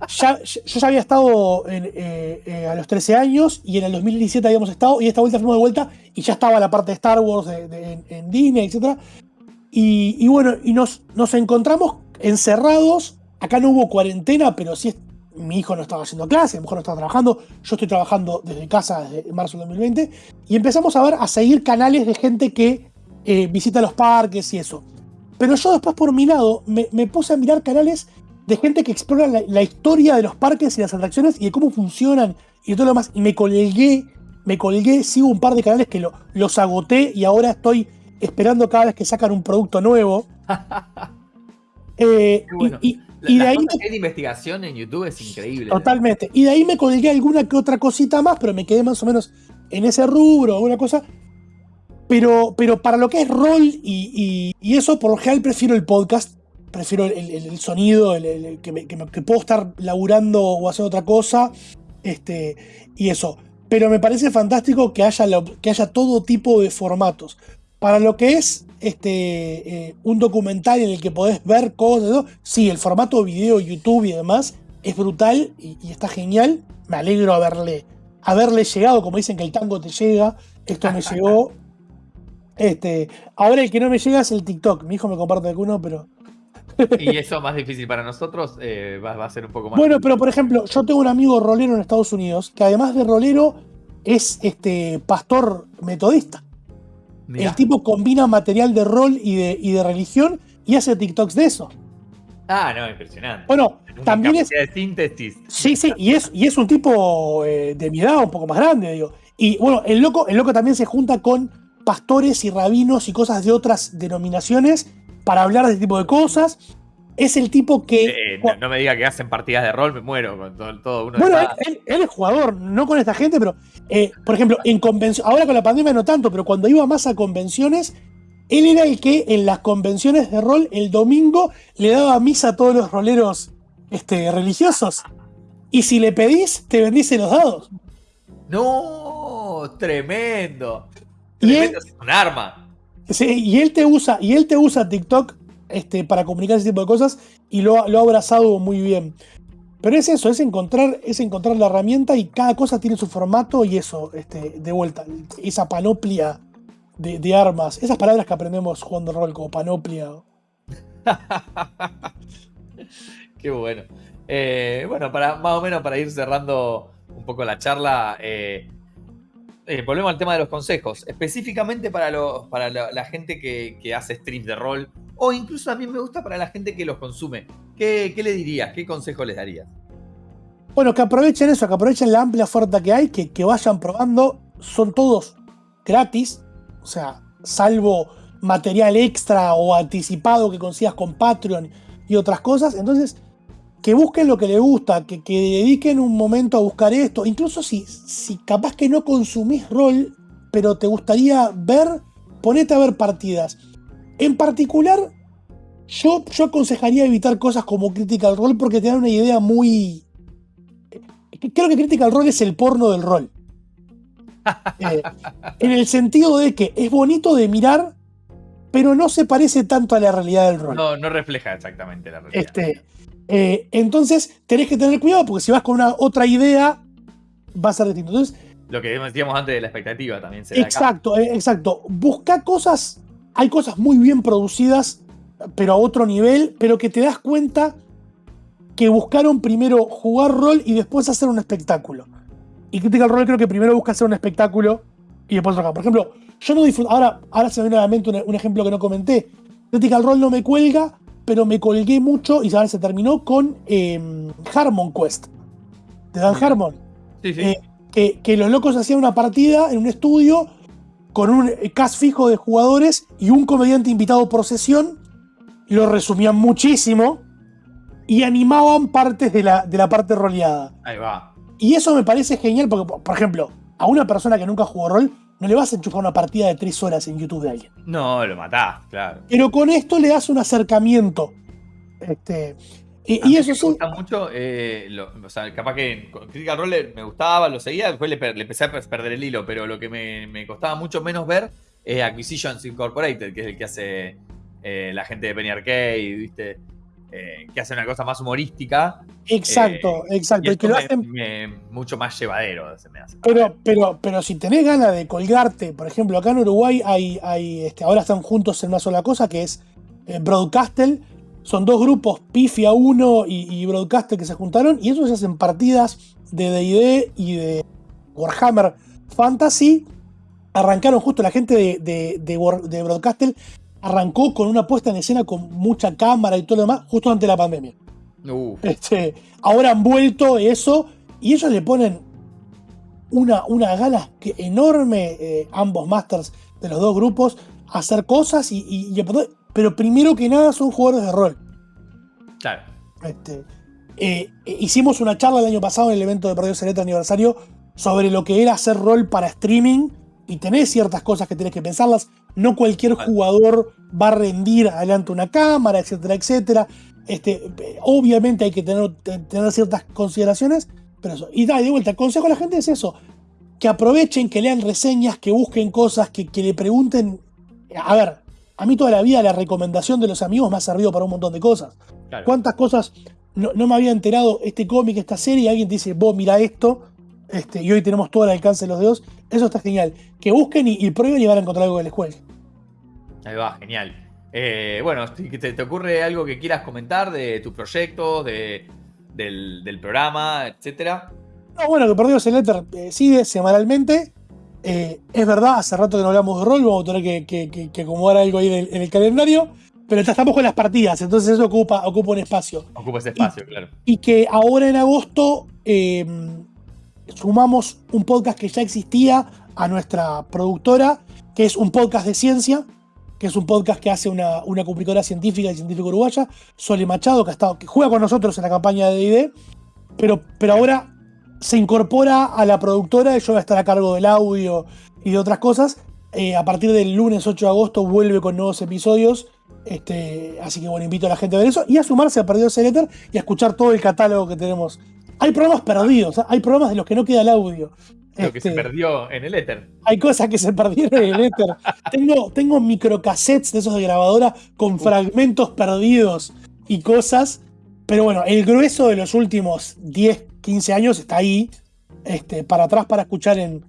ya, yo ya había estado eh, eh, a los 13 años y en el 2017 habíamos estado y esta vuelta fuimos de vuelta y ya estaba la parte de Star Wars en, Disney, etc. Y, bueno, y nos, nos encontramos encerrados. Acá no hubo cuarentena, pero sí mi hijo no estaba haciendo clase, mi mujer no estaba trabajando, yo estoy trabajando desde casa desde marzo del 2020 y empezamos a ver, a seguir canales de gente que eh, visita los parques y eso. Pero yo después por mi lado me, puse a mirar canales de gente que explora la, historia de los parques y las atracciones y de cómo funcionan y todo lo demás. Y me colgué, me colgué, sigo un par de canales que lo, los agoté y ahora estoy esperando cada vez que sacan un producto nuevo. eh, y, y, de ahí de investigación en YouTube es increíble. Totalmente. Y de ahí me colgué alguna que otra cosita más, pero me quedé más o menos en ese rubro, alguna cosa. Pero, pero para lo que es rol y, y, eso, por lo general prefiero el podcast prefiero el, sonido, el, que, puedo estar laburando o hacer otra cosa, este, y eso. Pero me parece fantástico que haya, que haya todo tipo de formatos. Para lo que es este, eh, un documental en el que podés ver cosas, sí, el formato video, YouTube y demás es brutal y, está genial. Me alegro haberle, haberle llegado, como dicen que el tango te llega, esto me llegó. Este, ahora el que no me llega es el TikTok. Mi hijo me comparte alguno, pero y eso más difícil para nosotros eh, va, a ser un poco más. Bueno, pero por ejemplo, yo tengo un amigo rolero en Estados Unidos que además de rolero es este pastor metodista. El tipo combina material de rol y de, y de religión y hace TikToks de eso. Ah, no, impresionante. Bueno, también es. de síntesis. Sí, sí, y es, y es un tipo eh, de mi edad, un poco más grande, digo. Y bueno, el loco, el loco también se junta con pastores y rabinos y cosas de otras denominaciones para hablar de este tipo de cosas. Es el tipo que. Eh, no, me diga que hacen partidas de rol, me muero con todo, uno. Bueno, él, es jugador, no con esta gente, pero. Eh, por ejemplo, en convención. Ahora con la pandemia no tanto, pero cuando iba más a convenciones, él era el que en las convenciones de rol el domingo le daba misa a todos los roleros este, religiosos. Y si le pedís, te bendice los dados. No, tremendo. Tremendo es un arma. Sí, y él te usa, y él te usa TikTok este, para comunicar ese tipo de cosas y lo, ha abrazado muy bien. Pero es eso, es encontrar, es encontrar la herramienta y cada cosa tiene su formato y eso, este, de vuelta, esa panoplia de, armas, esas palabras que aprendemos jugando rol como panoplia. Qué bueno. Eh, bueno, para más o menos para ir cerrando un poco la charla, eh, eh, volvemos al tema de los consejos. Específicamente para, para la, gente que, hace streams de rol, o incluso a mí me gusta para la gente que los consume. ¿Qué, le dirías? ¿Qué consejo les darías? Bueno, que aprovechen eso, que aprovechen la amplia oferta que hay, que, que vayan probando. Son todos gratis, o sea, salvo material extra o anticipado que consigas con Patreon y otras cosas. Entonces, que busquen lo que les gusta, que, dediquen un momento a buscar esto. Incluso si, si capaz que no consumís rol, pero te gustaría ver, ponete a ver partidas. En particular, yo, yo aconsejaría evitar cosas como Critical Role porque te dan una idea muy... Creo que Critical Role es el porno del rol. Eh, en el sentido de que es bonito de mirar, pero no se parece tanto a la realidad del rol. No, no refleja exactamente la realidad. Este, eh, entonces, tenés que tener cuidado porque si vas con una otra idea, va a ser distinto. Entonces, Lo que decíamos antes de la expectativa también se Exacto, eh, exacto. Busca cosas. Hay cosas muy bien producidas, pero a otro nivel, pero que te das cuenta que buscaron primero jugar rol y después hacer un espectáculo. Y Critical Role creo que primero busca hacer un espectáculo y después otra. Por ejemplo, yo no disfruto. Ahora, ahora se me viene a la mente un, un ejemplo que no comenté. Critical Role no me cuelga pero me colgué mucho y ya se terminó con em, Harmon Quest, de Dan Harmon. Sí, sí. Eh, que, los locos hacían una partida en un estudio con un cast fijo de jugadores y un comediante invitado por sesión, lo resumían muchísimo y animaban partes de la, de la parte roleada. Ahí va. Y eso me parece genial porque, por ejemplo, a una persona que nunca jugó rol, no le vas a enchufar una partida de tres horas en YouTube de alguien. No, lo matás, claro. Pero con esto le das un acercamiento. Este, Y, eso sí. Me gusta mucho, eh, o sea, capaz que Critical Role me gustaba, lo seguía, después le, empecé a perder el hilo, pero lo que me, costaba mucho menos ver es Acquisitions Incorporated, que es el que hace eh, la gente de Penny Arcade, ¿viste? Eh, que hace una cosa más humorística. Exacto, exacto. Y, que lo hacen mucho más llevadero, se me hace. Pero, pero, pero si tenés ganas de colgarte, por ejemplo, acá en Uruguay hay, hay este, ahora están juntos en una sola cosa, que es Broadcastle son dos grupos, Pifia 1 y, Broadcaster, que se juntaron y ellos hacen partidas de DD y de Warhammer Fantasy. Arrancaron justo la gente de, de, Broadcaster, arrancó con una puesta en escena con mucha cámara y todo lo demás, justo antes de la pandemia. Este, ahora han vuelto eso y ellos le ponen una, una ganas que enorme, eh, ambos masters de los dos grupos, a hacer cosas y, y, pero primero que nada son jugadores de rol. Claro. Este, eh, eh, hicimos una charla el año pasado en el evento de Perdidos Celeste aniversario sobre lo que era hacer rol para streaming y tenés ciertas cosas que tenés que pensarlas. No cualquier jugador va a rendir adelante una cámara, etcétera, etcétera. Este, obviamente hay que tener, tener ciertas consideraciones, pero eso. Y da, de vuelta, el consejo a la gente es eso: que aprovechen, que lean reseñas, que busquen cosas, que, que le pregunten. A ver, a mí toda la vida la recomendación de los amigos me ha servido para un montón de cosas. ¿Cuántas cosas no, me había enterado este cómic, esta serie, y alguien te dice, vos mira esto, este, y hoy tenemos todo el alcance de los dedos? Eso está genial. Que busquen y, prueben y van a encontrar algo que les juegue. Ahí va, genial. Eh, bueno, ¿te, ¿te, ocurre algo que quieras comentar de tu proyecto, de, del, programa, etcétera? No, bueno, que Perdidos el Éter eh, sigue semanalmente. Eh, es verdad, hace rato que no hablamos de rol, vamos a tener que, acomodar algo ahí en el, calendario. Pero estamos con las partidas, entonces eso ocupa, ocupa un espacio. Ocupa ese espacio, claro. Y que ahora en agosto em, sumamos un podcast que ya existía a nuestra productora, que es un podcast de ciencia, que es un podcast que hace una, una científica y científica uruguaya, Sole Machado, que, ha estado, que juega con nosotros en la campaña de DD, pero, pero ahora se incorpora a la productora yo voy a estar a cargo del audio y de otras cosas. Eh, a partir del lunes 8 de agosto vuelve con nuevos episodios. Este, así que bueno, invito a la gente a ver eso y a sumarse a Perdidos el Éter y a escuchar todo el catálogo que tenemos. Hay programas perdidos, hay programas de los que no queda el audio. Lo que se este, perdió en el éter. Hay cosas que se perdieron en el éter. tengo, tengo microcassettes de esos de grabadora con fragmentos perdidos y cosas. Pero bueno, el grueso de los últimos 10, 15 años está ahí, este, para atrás para escuchar en.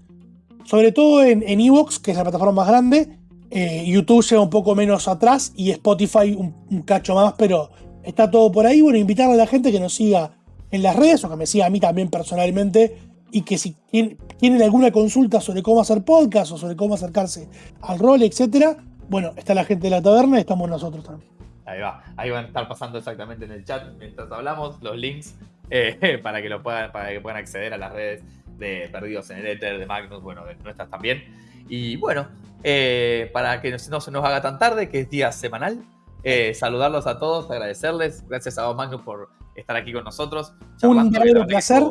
Sobre todo en Evox, que es la plataforma más grande. Eh, YouTube llega un poco menos atrás y Spotify un, cacho más, pero está todo por ahí. Bueno, invitar a la gente que nos siga en las redes o que me siga a mí también personalmente y que si tienen, alguna consulta sobre cómo hacer podcast o sobre cómo acercarse al rol, etcétera, bueno, está la gente de la taberna y estamos nosotros también. Ahí va, ahí van a estar pasando exactamente en el chat mientras hablamos los links eh, para, que lo puedan, para que puedan acceder a las redes de Perdidos en el Ether, de Magnus, bueno, de nuestras también. Y bueno, eh, para que no se nos haga tan tarde, que es día semanal, eh, saludarlos a todos, agradecerles. Gracias a vos, Magnus, por estar aquí con nosotros. Un verdadero placer.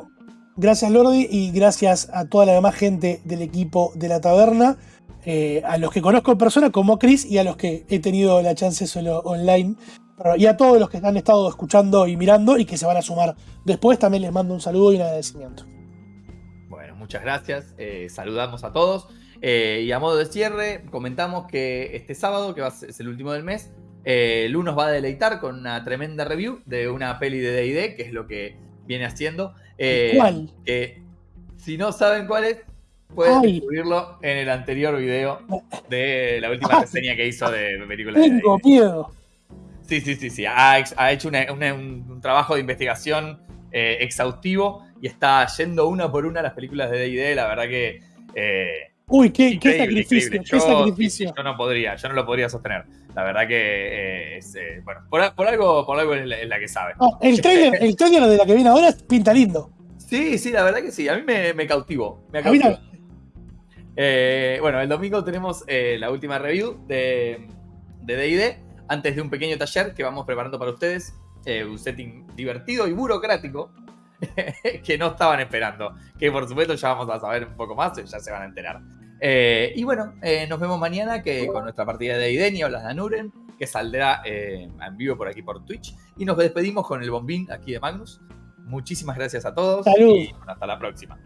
Gracias, Lordi, y gracias a toda la demás gente del equipo de la taberna. a los que conozco en persona, como Chris, y a los que he tenido la chance solo online y a todos los que han estado escuchando y mirando y que se van a sumar después, también les mando un saludo y un agradecimiento. Bueno, muchas gracias. Eh, saludamos a todos. Eh, y a modo de cierre, comentamos que este sábado, que va a ser, es el último del mes, eh, Lu nos va a deleitar con una tremenda review de una peli de DD, que es lo que viene haciendo. ¿Cuál? Que si no saben cuál es, pueden descubrirlo en el anterior video de la última reseña que hizo de película Tengo miedo. Sí, sí, sí, sí. Ha, hecho un trabajo de investigación eh, exhaustivo y está yendo una por una las películas de D&D. La verdad que... Eh, Uy, qué, sacrificio, qué sacrificio. Yo no podría, yo no lo podría sostener. La verdad que eh, es, bueno, por, algo, por algo es la, que sabe. el, trailer, el trailer de la que viene ahora pinta lindo. Sí, sí, la verdad que sí. A mí me, me cautivó. Me bueno, el domingo tenemos la última review de D&D antes de un pequeño taller que vamos preparando para ustedes, eh, un setting divertido y burocrático que no estaban esperando. Que por supuesto ya vamos a saber un poco más, ya se van a enterar. Eh, y bueno, eh, nos vemos mañana que con nuestra partida de ID, Nieblas de Anuren, que saldrá en vivo por aquí por Twitch. Y nos despedimos con el bombín aquí de Magnus. Muchísimas gracias a todos Salud. y bueno, hasta la próxima.